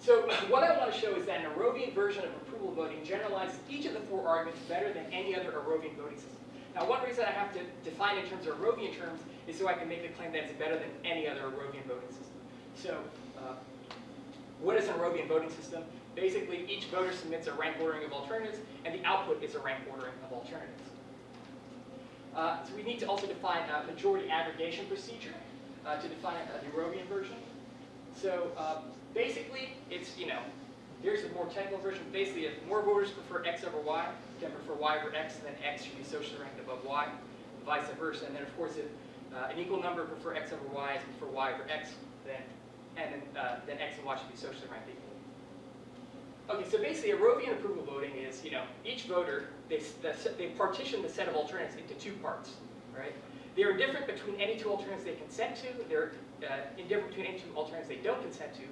So <laughs> what I want to show is that an Arrovian version of approval voting generalizes each of the four arguments better than any other Arrovian voting system. Now, one reason I have to define in terms of Arrovian terms is so I can make the claim that it's better than any other Arrovian voting system. So, uh, what is an Arrovian voting system? Basically, each voter submits a rank ordering of alternatives, and the output is a rank ordering of alternatives. Uh, so we need to also define a majority aggregation procedure uh, to define uh, the Arrovian version. So um, basically, it's, you know, here's the more technical version. Basically, if more voters prefer X over Y, then prefer Y over X, then X should be socially ranked above Y, vice versa. And then, of course, if uh, an equal number prefer X over Y and prefer Y over X, then and then, uh, then X and Y should be socially ranked equally. Okay, so basically, Arrovian approval voting is, you know, each voter, they, they partition the set of alternatives into two parts, right? They are different between any two alternatives they consent to. They're uh, indifferent between any two alternatives they don't consent to,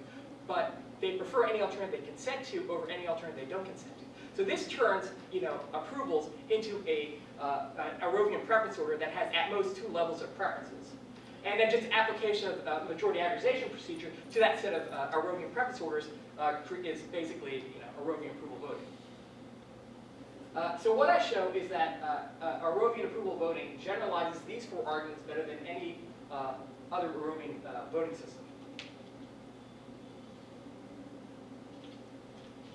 but they prefer any alternative they consent to over any alternative they don't consent to. So this turns, you know, approvals into a uh, an Arrovian preference order that has at most two levels of preferences. And then just application of uh, majority aggregation procedure to that set of uh, Arrovian preference orders uh, is basically, you know, Arrovian approval voting. Uh, so what I show is that uh, uh, Arrovian approval voting generalizes these four arguments better than any uh, other Arrovian uh, voting system.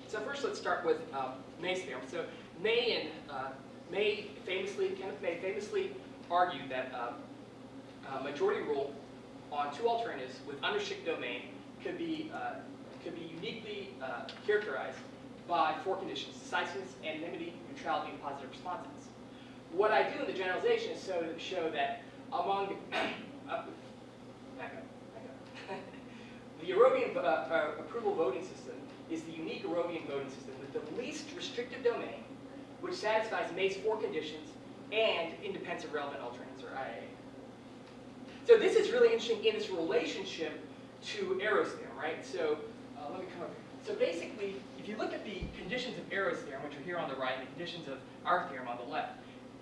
So first, let's start with uh, May's theorem. So May and uh, May famously, Kenneth May famously argued that uh, uh, majority rule on two alternatives with unrestricted domain could be uh, could be uniquely uh, characterized by four conditions: decisiveness, anonymity, neutrality, and positive responsiveness. What I do in the generalization is so show that among <coughs> <laughs> the uh, the uh, approval voting system is the unique Arrovian voting system with the least restrictive domain which satisfies May's four conditions and independence of relevant alternatives, or IIA. So this is really interesting in its relationship to theorem, right? So uh, let me come up here. So basically, if you look at the conditions of Arrow's theorem, which are here on the right, and the conditions of our theorem on the left,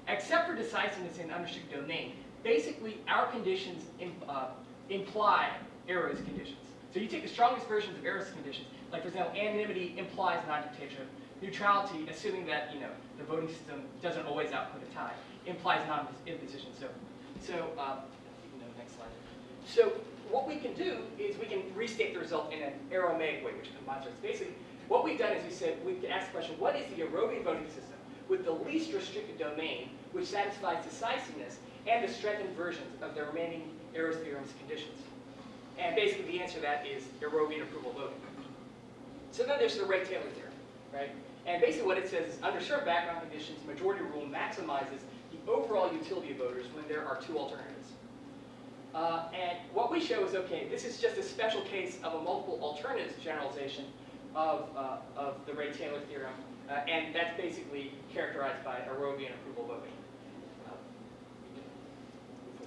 except for decisiveness in unrestricted domain, basically our conditions im- uh, imply Arrow's conditions. So you take the strongest versions of Arrow's conditions, like for example, anonymity implies non-dictatorship, neutrality, assuming that you know the voting system doesn't always output a tie, implies non-imposition. So, so uh, you know, next slide. So what we can do is we can restate the result in an Arrow-May way, which combines us. Basically, what we've done is we said we can ask the question: What is the Arrovian voting system with the least restricted domain, which satisfies decisiveness and the strengthened versions of the remaining Arrow's theorem's conditions? And basically, the answer to that is Arrovian approval voting. So then there's the Rae-Taylor theorem, right? And basically what it says is under certain background conditions, majority rule maximizes the overall utility of voters when there are two alternatives. Uh, and what we show is, okay, this is just a special case of a multiple alternatives generalization of, uh, of the Rae-Taylor theorem, uh, and that's basically characterized by Arrovian approval voting. Uh, we can move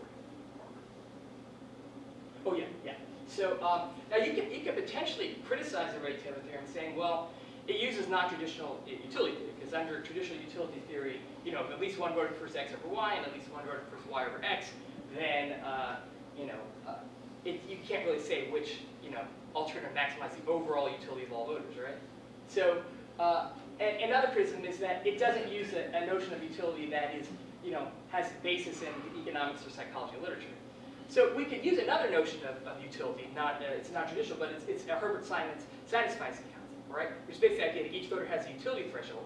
forward. Oh, yeah, yeah. So um, now you can, you can potentially criticize the Rae-Taylor theorem saying, well, it uses non-traditional utility theory, because under traditional utility theory, you know, if at least one voted for x over y and at least one voted for y over x, then, uh, you know, uh, it, you can't really say which, you know, alternative maximizes the overall utility of all voters, right? So, uh, and another criticism is that it doesn't use a, a notion of utility that is, you know, has basis in economics or psychology literature. So we could use another notion of, of utility, not, uh, it's not traditional, but it's, it's a Herbert Simon's satisficing concept, right? Which is basically the idea that each voter has a utility threshold,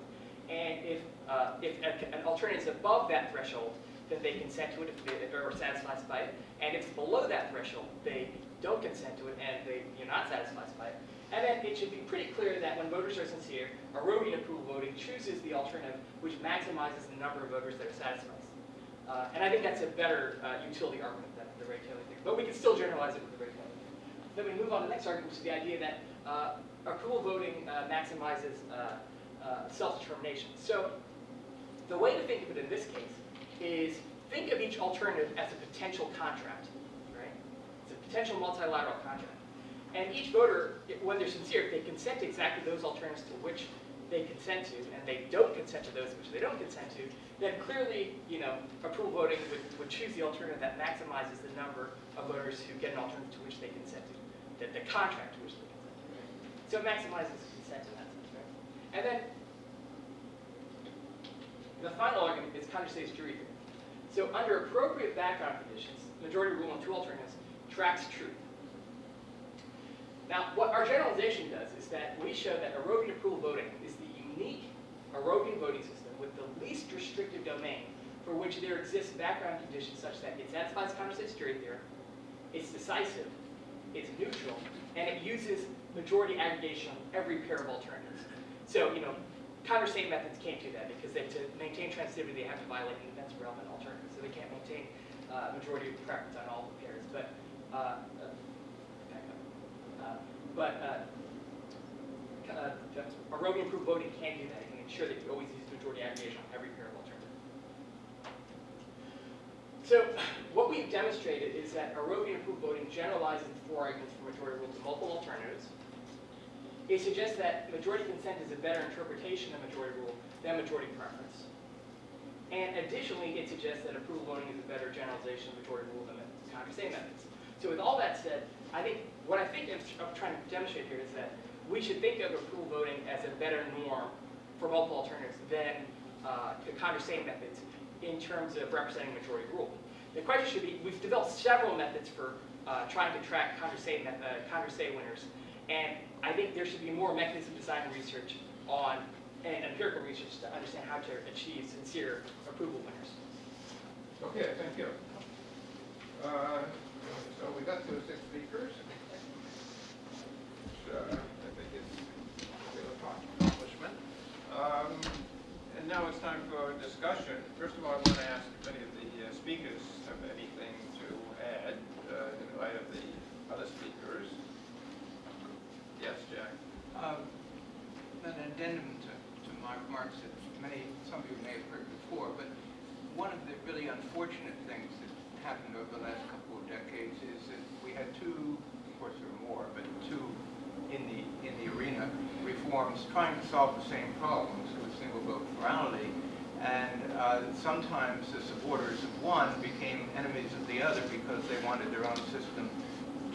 and if, uh, if a, an alternative is above that threshold, then they consent to it if they, or are satisfied by it, and if it's below that threshold, they don't consent to it and they, you're not satisfied by it. And then it should be pretty clear that when voters are sincere, Arrovian approval voting chooses the alternative which maximizes the number of voters that are satisfied. Uh, and I think that's a better uh, utility argument the Rae-Taylor theorem. But we can still generalize it with the Rae-Taylor theorem. Then we move on to the next argument, which is the idea that uh, approval voting uh, maximizes uh, uh, self-determination. So the way to think of it in this case is think of each alternative as a potential contract, right? It's a potential multilateral contract. And each voter, when they're sincere, if they consent to exactly those alternatives to which they consent to, and they don't consent to those which they don't consent to, then clearly, you know, approval voting would, would choose the alternative that maximizes the number of voters who get an alternative to which they consent to, the, contract to which they. So it maximizes consent in that sense, right? And then the final argument is Condorcet's jury theory. So under appropriate background conditions, majority rule on two alternatives tracks truth. Now, what our generalization does is that we show that Arrovian approval voting is the unique Arrovian voting system with the least restrictive domain for which there exists background conditions such that it satisfies Condorcet's jury theorem, it's decisive, it's neutral, and it uses majority aggregation on every pair of alternatives. So, you know, Condorcet methods can't do that because they, to maintain transitivity, they have to violate independence of relevant alternatives. So they can't maintain uh, majority of preference on all the pairs. But, uh, uh. Uh, but uh, uh, Arrovian proof voting can do that. It can ensure that you always use on every pair of alternatives. So what we've demonstrated is that proof voting generalizes the four arguments for majority rule to multiple alternatives. It suggests that majority consent is a better interpretation of majority rule than majority preference. And additionally, it suggests that approval voting is a better generalization of majority rule than Condorcet methods. So with all that said, I think, what I think I'm trying to demonstrate here is that we should think of approval voting as a better norm for multiple alternatives than uh, the Condorcet methods in terms of representing majority rule. The question should be, we've developed several methods for uh, trying to track Condorcet, uh, winners, and I think there should be more mechanism design research on, and empirical research to understand how to achieve sincere approval winners. Okay, thank you. Uh, So we got to six speakers. Uh, I think is a real accomplishment. Um, And now it's time for discussion. First of all, I want to ask if any of the uh, speakers have anything to add uh, in light of the other speakers. Yes, Jack? Um, An addendum to, to Mark, Mark said, many, some of you may have heard before, but one of the really unfortunate things that happened over the last couple of decades is that we had two, of course there were more, but two in the, in the arena reforms trying to solve the same problems with single vote plurality. And uh, sometimes the supporters of one became enemies of the other because they wanted their own system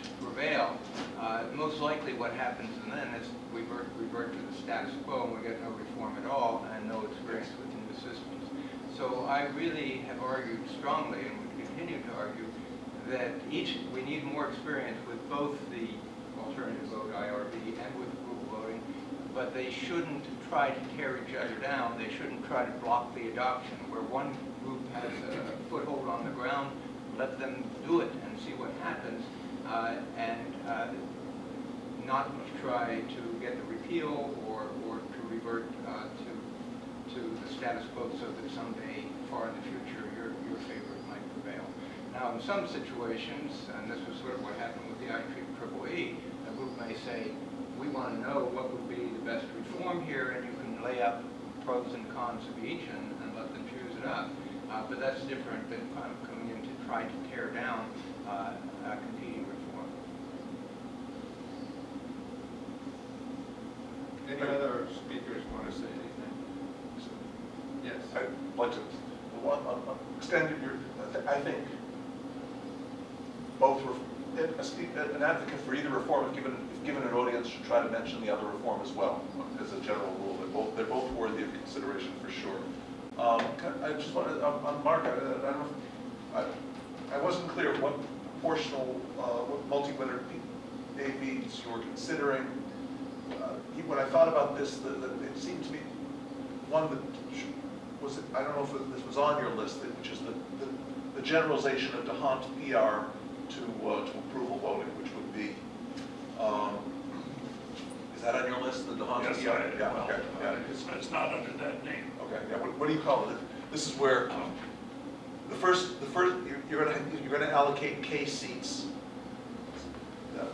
to prevail. Uh, Most likely what happens and then is we revert, revert to the status quo and we get no reform at all and no experience with new systems. So I really have argued strongly and would continue to argue that each, we need more experience with both the alternative vote IRV and with but they shouldn't try to tear each other down. They shouldn't try to block the adoption. Where one group has a foothold on the ground, let them do it and see what happens, uh, and uh, not try to get the repeal or, or to revert uh, to, to the status quo so that someday, far in the future, your, your favorite might prevail. Now, in some situations, and this was sort of what happened with the IEEE, a group may say, we want to know what would be the best reform here, and you can lay out pros and cons of each and, and let them choose it up. Uh, but that's different than kind of coming in to try to tear down uh, uh, competing reform. Any other speakers want to say anything? Yes. I'd like to, one, extend your, I think, both, ref- an advocate for either reform, if given, if given an audience, should try to mention the other reform as well, as a general rule. They're both, they're both worthy of consideration for sure. Um, I just wanted, on, on Mark, I, I don't know, I, I wasn't clear what proportional, uh, what multi-winner AVs you were considering. Uh, When I thought about this, the, the, it seemed to me, one that was, I don't know if this was on your list, which is the, the, the generalization of D'Hondt PR to, uh, to approval voting, um, is that on your list, the? Yes, I, Yeah, well, okay, yeah. it's, it's not under that name. Okay, yeah, what, what do you call it? This is where, the first, the first, you're- you're gonna, you're gonna allocate K seats. Uh,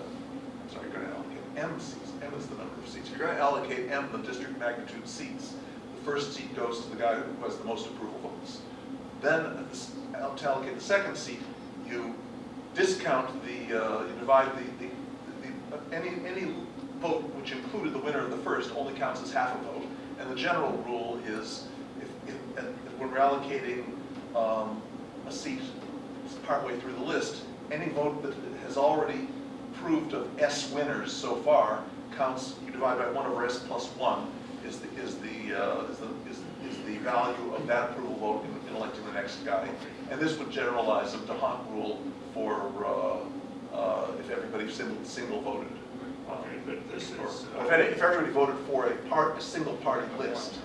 Sorry, you're gonna allocate M seats, M is the number of seats. You're gonna allocate M, the district magnitude seats. The first seat goes to the guy who has the most approval votes. Then, uh, to allocate the second seat, you discount the, uh, you divide the, the, any, any vote which included the winner of the first only counts as half a vote. And the general rule is, if, if, if we're allocating, um, a seat partway through the list, any vote that has already proved of S winners so far counts, you divide by one over S plus one is the, is the, uh, is the, is, is the value of that approval vote in, in electing the next guy. And this would generalize the D'Hondt rule for, uh, uh, if everybody single, single voted. Um, Okay, but this or- is, or uh, If any- if everybody voted for a part, a single party list,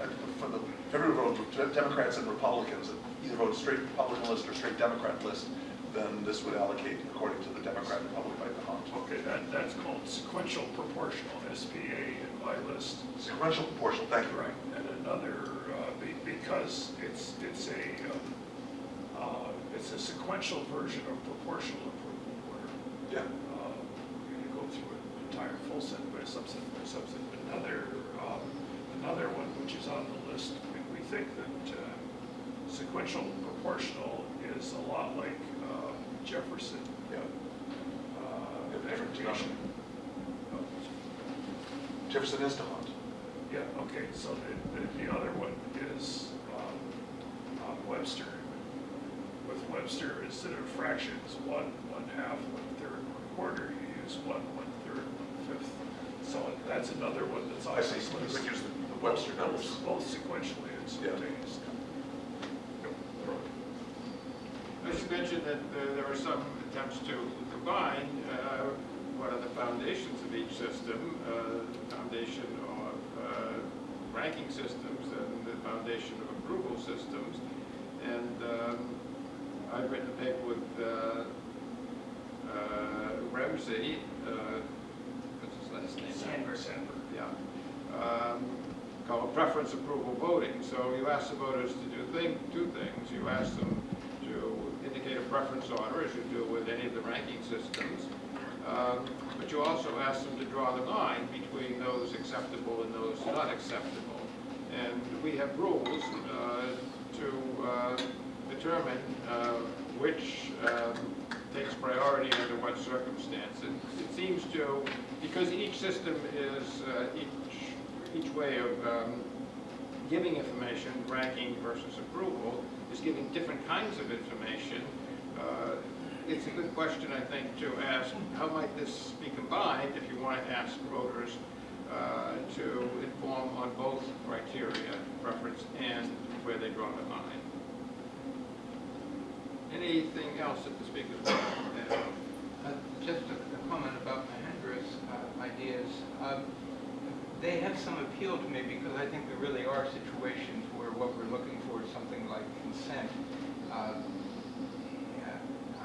uh, for the, if everybody voted for Democrats and Republicans, and either voted straight Republican list or straight Democrat list, then this would allocate according to the Democrat Republic by D'Hondt. Okay, that, that's called sequential proportional, SPA in my list. Sequential proportional, thank you. Right, and another, uh, be- because it's, it's a, um, uh, it's a sequential version of proportional Yeah, uh, we're gonna go through an entire full set by subset by subset. Another, um, another one which is on the list, we, we think that uh, sequential proportional is a lot like uh, Jefferson yeah. uh, Yeah. Jefferson is D'Hondt. Yeah, okay, so the, the, the other one is um, uh, Webster. With Webster, instead of fractions, one, one half, one quarter, you use one, one third, one fifth. So that's another one that's on I see, this you could use the the Webster Both- numbers. Both sequentially and simultaneously. Yep. I should mention that uh, there are some attempts to combine uh, what are the foundations of each system, uh, the foundation of uh, ranking systems and the foundation of approval systems. And um, I've written a paper with uh, Remzi, uh, what's his last name? Sanver. Sanver, yeah. Um, Called preference approval voting. So you ask the voters to do thing, two things. You ask them to indicate a preference order, as you do with any of the ranking systems. Um, But you also ask them to draw the line between those acceptable and those not acceptable. And we have rules uh, to uh, determine uh, which um, takes priority under what circumstance. And it seems to, because each system is, uh, each, each way of um, giving information, ranking versus approval, is giving different kinds of information. Uh, It's a good question, I think, to ask, how might this be combined if you want to ask voters uh, to inform on both criteria, preference and where they draw the line? Anything else that the speakers want to add? Uh, Just a a comment about Mahendra's uh, ideas. Um, They have some appeal to me because I think there really are situations where what we're looking for is something like consent. Um,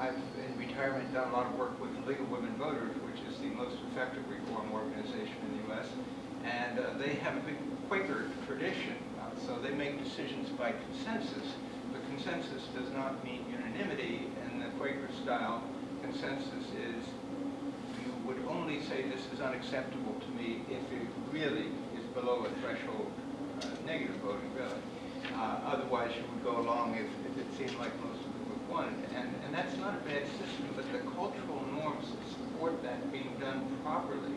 I've, in retirement, done a lot of work with League of Women Voters, which is the most effective reform organization in the U.S., and uh, they have a big Quaker tradition, uh, so they make decisions by consensus. The consensus does not mean unanimity, and the Quaker-style consensus is you would only say this is unacceptable to me if it really is below a threshold, uh, negative voting, really. Uh, Otherwise, you would go along if, if it seemed like most of them would want it. And, and that's not a bad system, but the cultural norms that support that being done properly,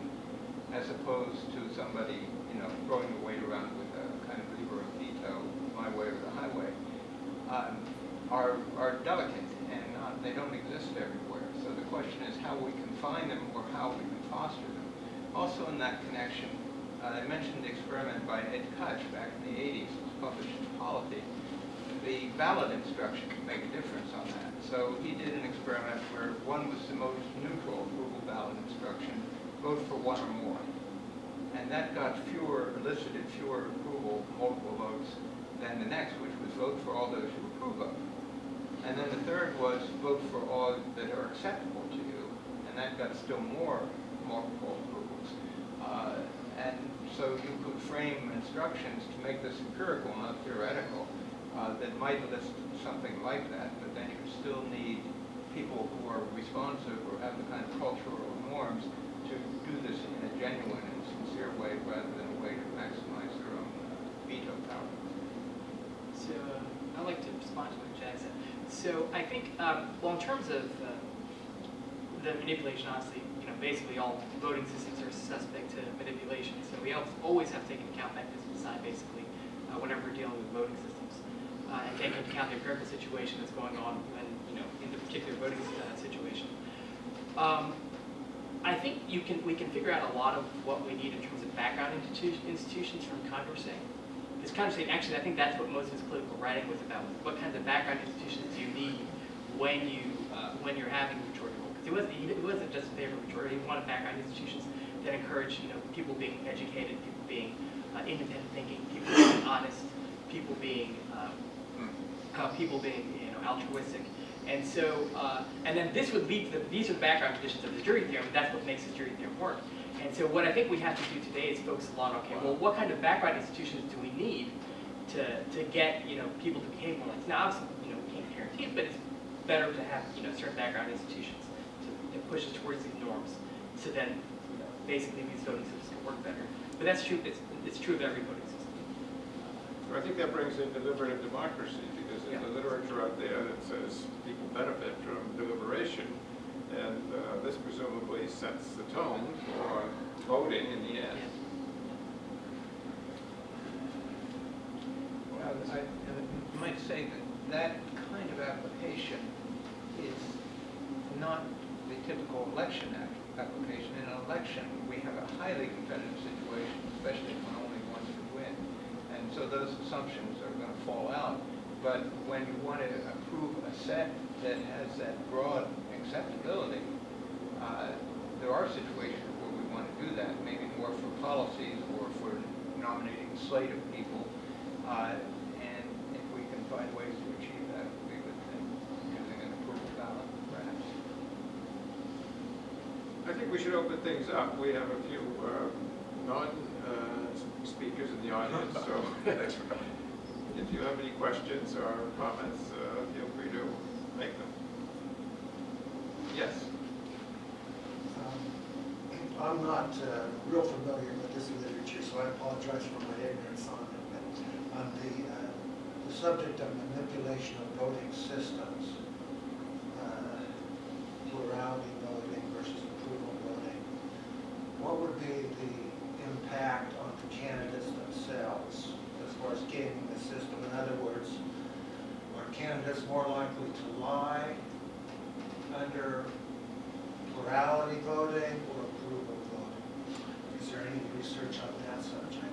as opposed to somebody, you know, throwing the weight around with a kind of lever of veto, my way or the highway, um, are, are delicate and not, they don't exist everywhere. So the question is how we can find them or how we can foster them. Also in that connection, uh, I mentioned the experiment by Ed Kutch back in the 80s, it was published in Polity. The ballot instruction can make a difference on that. So he did an experiment where one was the most neutral approval ballot instruction, vote for one or more. And that got fewer, elicited fewer approval, multiple votes than the next, which was vote for all those who approve of. Third was vote for all that are acceptable to you, and that got still more multiple approvals. Uh, And so you could frame instructions to make this empirical, not theoretical, uh, that might list something like that, but then you still need people who are responsive or have the kind of cultural norms to do this in a genuine and sincere way rather than a way to maximize their own veto power. So uh, I'd like to respond to what Jack said. So I think, um, well, in terms of uh, the manipulation, honestly, you know, basically all voting systems are suspect to manipulation. So we al- always have to take into account mechanism design, basically, uh, whenever we're dealing with voting systems, uh, and take into account the empirical situation that's going on when, you know, in the particular voting uh, situation. Um, I think you can, we can figure out a lot of what we need in terms of background institu- institutions from Condorcet. This Condorcet, actually, I think that's what most of his political writing was about. What kinds of background institutions do you need when you, uh, when you're having a majority rule? Because he wasn't, he wasn't just in favor of majority, he wanted background institutions that encourage, you know, people being educated, people being uh, independent thinking, people being honest, people being, um, uh, people being, you know, altruistic. And so, uh, and then this would lead to, the, these are the background conditions of the jury theorem, and that's what makes the jury theorem work. And so what I think we have to do today is focus a lot on, okay, well, what kind of background institutions do we need to, to get, you know, people to behave more like this? Now, obviously, you know, we can't guarantee it, but it's better to have, you know, certain background institutions to, to push us towards these norms, so then, you know, basically these voting systems can work better. But that's true, it's, it's true of every voting system. I think that brings in deliberative democracy, because there's a literature out there that says people benefit from deliberation, and uh, this presumably sets the tone for voting in the end. Well, I I might say that that kind of application is not the typical election app- application. In an election, we have a highly competitive situation, especially when only one can win. And so those assumptions are going to fall out. But when you want to approve a set that has that broad acceptability, uh, there are situations where we want to do that, maybe more for policies or for nominating a slate of people. Uh, And if we can find ways to achieve that, it would be a good thing, using an approval ballot, perhaps. I think we should open things up. We have a few uh, non-speakers in the audience, so Thanks for coming. if you have any questions or comments, uh, feel free to make them. Yes? Um, I'm not uh, real familiar with this literature, so I apologize for my ignorance on it. But on the, uh, the subject of manipulation of voting systems, uh, plurality voting versus approval voting, what would be the impact on the candidates themselves as far as gaming the system? In other words, are candidates more likely to lie under plurality voting or approval voting? Is there any research on that subject?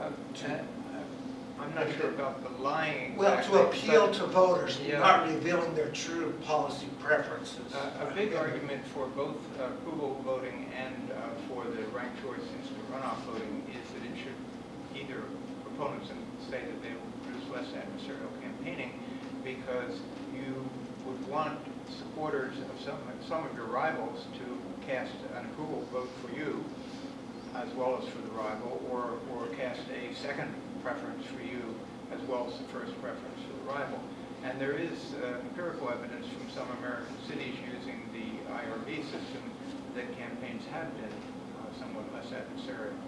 Uh, uh, I'm not sure about the lying Well, to appeal to voters, Yeah. not revealing their true policy preferences. Uh, A big argument for both uh, approval voting and uh, for the ranked choice instant runoff voting is that it should either, proponents and say that they will produce less adversarial campaigning because would want supporters of some, some of your rivals to cast an approval vote for you as well as for the rival, or, or cast a second preference for you as well as the first preference for the rival. And there is uh, empirical evidence from some American cities using the IRV system that campaigns have been uh, somewhat less adversarial.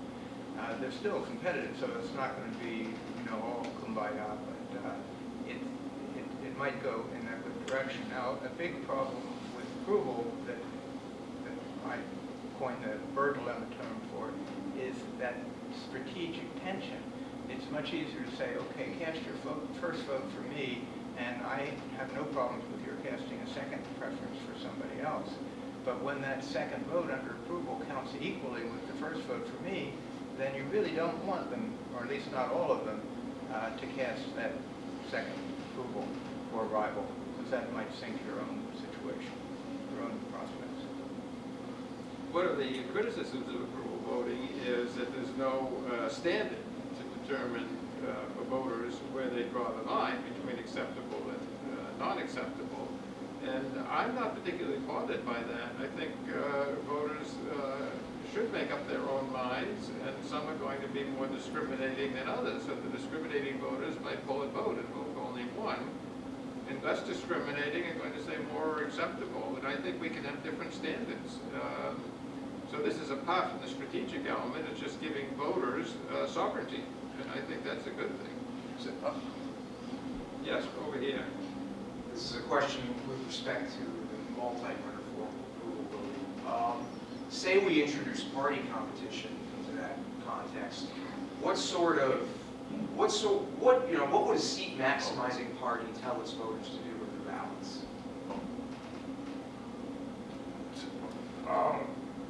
Uh, They're still competitive, so it's not going to be, you know, all kumbaya, but uh, it, it, it might go in direction. Now, a big problem with approval that, that I coined the Burr dilemma term for is that strategic tension. It's much easier to say, okay, cast your vote, first vote for me, and I have no problems with your casting a second preference for somebody else. But when that second vote under approval counts equally with the first vote for me, then you really don't want them, or at least not all of them, uh, to cast that second approval for rival, that might sink your own situation, your own prospects. One of the criticisms of approval voting is that there's no uh, standard to determine uh, for voters where they draw the line between acceptable and uh, non-acceptable. And I'm not particularly bothered by that. I think uh, voters uh, should make up their own minds, and some are going to be more discriminating than others. So the discriminating voters might pull a vote and vote only one, and less discriminating are going to say more acceptable. And I think we can have different standards. Um, so this is apart from the strategic element, it's just giving voters uh, sovereignty. And I think that's a good thing. So, uh, Yes, over here. This is a question with respect to the multi-winner form of approval. Um, Say we introduce party competition into that context, what sort of, what so, what, you know, what would a seat maximizing party tell its voters to do with their ballots? Um,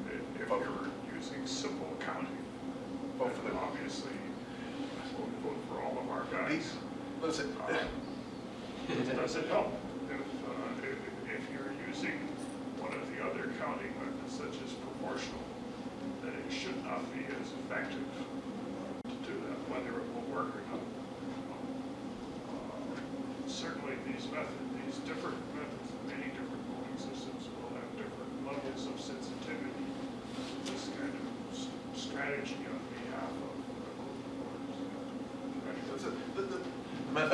if if you're using simple counting, Vote for then them. obviously, we'll vote for all of our guys. These, listen, Um, Does it help if, uh, if, if you're using one of the other counting methods such as proportional, that it should not be as effective to do that, whether it will work or not. Uh, Certainly these methods, these different methods, many different voting systems will have different levels of sensitivity to this kind of s- strategy on behalf of uh, That's voters. it. The, the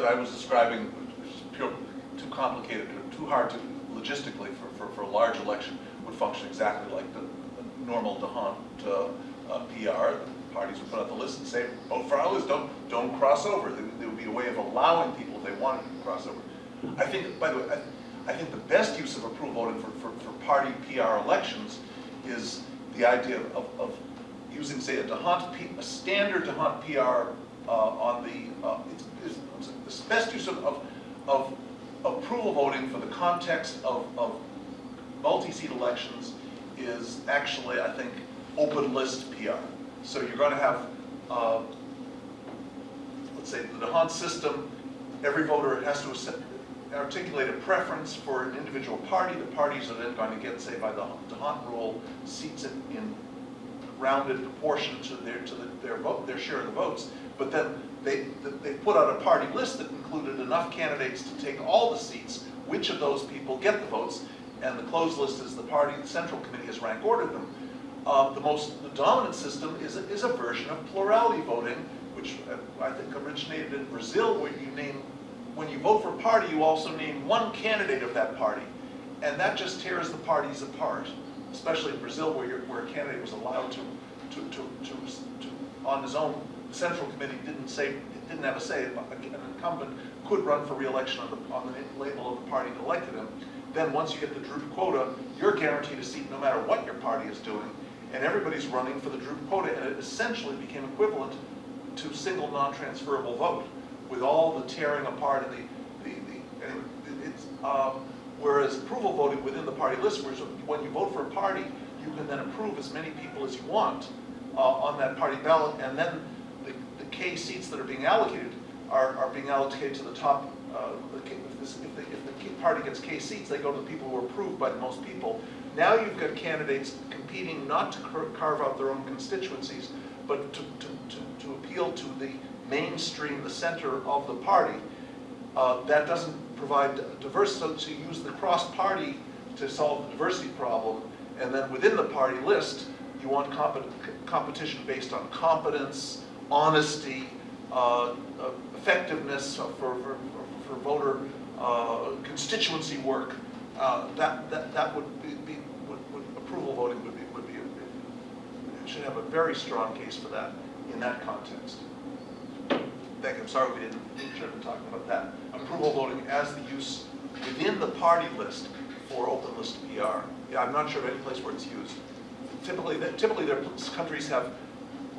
method I was describing was pure, too complicated, too hard to logistically for, for, for a large election would function exactly like the, the normal D'Hondt uh, uh, PR. The parties would put out the list and say, vote for our list, don't, don't cross over. There, would be a way of allowing people, if they wanted to cross over. I think, by the way, I, I think the best use of approval voting for, for, for party PR elections is the idea of, of, using, say, a P- a standard D'Hondt PR uh, on the, uh, it's, best use of, of, of approval voting for the context of, of multi-seat elections is actually, I think, open list PR. So you're going to have, uh, let's say, the D'Hondt system, every voter has to articulate a preference for an individual party. The parties are then going to get, say, by the D'Hondt rule, seats in, in rounded proportion to their, to the, their vote, their share of the votes. But then they, they put out a party list that included enough candidates to take all the seats, which of those people get the votes, and the closed list is the party, the central committee has rank ordered them. Uh, the most, the dominant system is, a- is a version of plurality voting, which uh, I think originated in Brazil, where you name, when you vote for a party, you also name one candidate of that party. And that just tears the parties apart, especially in Brazil, where, where a candidate was allowed to, to, to, to, to on his own, the central committee didn't say, didn't have a say, an incumbent could run for reelection on the, on the label of the party that elected him, then once you get the Droop quota, you're guaranteed a seat no matter what your party is doing, and everybody's running for the Droop quota, and it essentially became equivalent to single non-transferable vote, with all the tearing apart and the, the, the, anyway, it's, um, whereas approval voting within the party list, whereas when you vote for a party, you can then approve as many people as you want uh, on that party ballot, and then the, the K seats that are being allocated are, are being allocated to the top, uh, if this, if the, if the party gets K seats, they go to the people who are approved by the most people. Now you've got candidates competing not to car- carve out their own constituencies, but to, to, to, to appeal to the mainstream, the center of the party. Uh, that doesn't provide diversity, so you use the cross-party to solve the diversity problem, and then within the party list, you want compet- competition based on competence, honesty, uh, uh, effectiveness for, for, for voter uh, constituency work. Uh, that, that, that would be, be would, would, approval voting would be, would be, a- should have a very strong case for that in that context. Thank you, I'm sorry we didn't, didn't should have been talking about that. Approval voting as the use within the party list for open list PR. Yeah, I'm not sure of any place where it's used. Typically, typically their countries have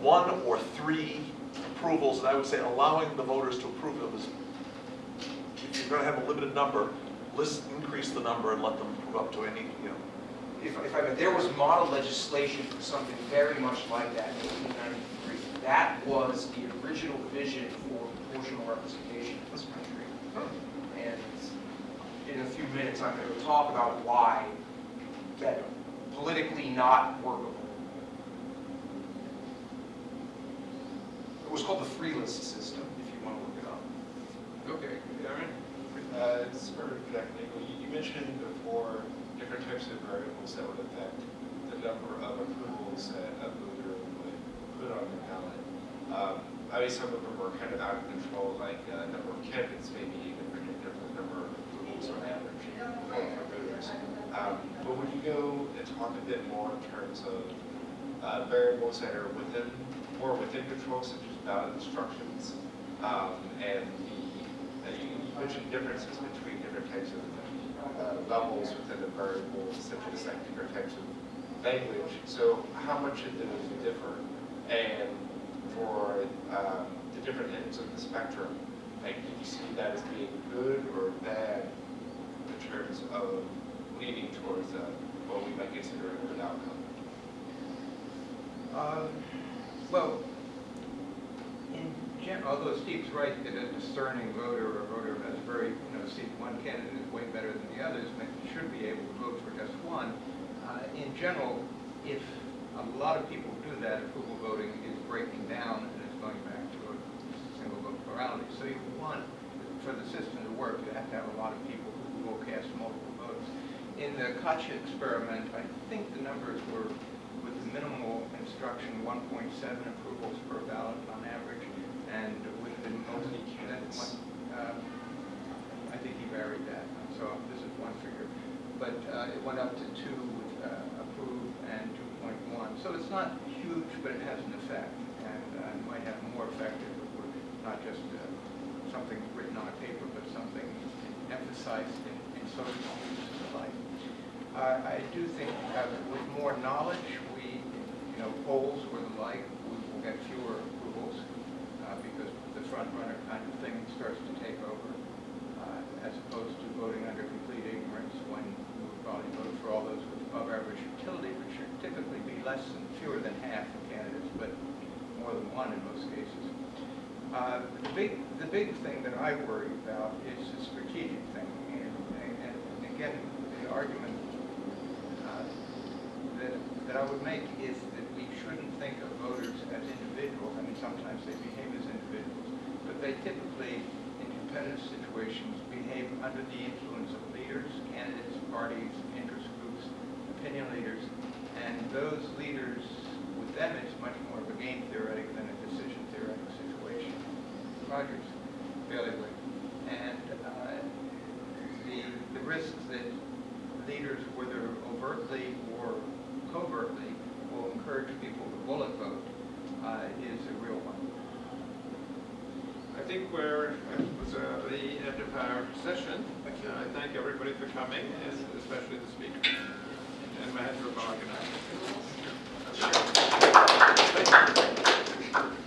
one or three approvals, and I would say allowing the voters to approve of is, if you're gonna have a limited number, list, increase the number and let them approve up to any, you know, If, if I, there was model legislation for something very much like that in 1893. That was the original vision for proportional representation in this country. And in a few minutes, I'm going to talk about why that politically not workable. It was called the free list system, if you want to look it up. Okay, Aaron? Uh, It's for Jack Nagel. You you mentioned before different types of variables that would affect the number of approvals that a voter would put on the ballot. Um, Obviously, some of them were kind of out of control, like uh, number of candidates maybe even predictive of the number of approvals on average for for voters. Um, But when you go and talk a bit more in terms of uh, variables that are within, more within control, such as instructions, um, and the, uh, you mentioned differences between different types of uh, levels within the variables, such as like different types of language. So how much of those differ? And for um, the different ends of the spectrum, like, do you see that as being good or bad in terms of leaning towards uh, what we might consider a good outcome? Um, Well, although Steve's right that a discerning voter or voter has very, you know, see one candidate is way better than the others, should be able to vote for just one. Uh, In general, if a lot of people do that, approval voting is breaking down and it's going back to a single vote plurality. So you want, for the system to work, you have to have a lot of people who will cast multiple votes. In the Kacha experiment, I think the numbers were with minimal instruction, 1.7 approvals per ballot on average, and with the most, that one, uh, I think he varied that, so this is one figure. But uh, it went up to two with uh, approve and 2.1. So it's not huge, but it has an effect, and uh, it might have more effect if it were not just uh, something written on a paper, but something emphasized in in social and the like. Uh, I do think uh, with more knowledge, we, you know, polls or the like, we will get fewer approvals uh, because the front runner kind of thing starts to take over uh, as opposed to voting under complete ignorance when we would probably vote for all those with above average utility, which should typically be less than, fewer than half the candidates, but more than one in most cases. Uh, The big, the big thing that I worry about is the strategic thing. And, and and again, the argument uh, that, that I would make is that we shouldn't think of voters as individuals. I mean, sometimes they but they typically, in competitive situations, behave under the influence of leaders, candidates, parties, interest groups, opinion leaders, and those leaders, with them, it's much more of a game theoretic than a decision theoretic situation. Rogers, bailiwick. And uh, the, the risks that leaders, whether overtly or covertly, will encourage people to bullet vote uh, is a real one. I think we're at the end of our session. I thank everybody for coming, and especially the speaker, and Mahendra Bhaganathan. Thank you.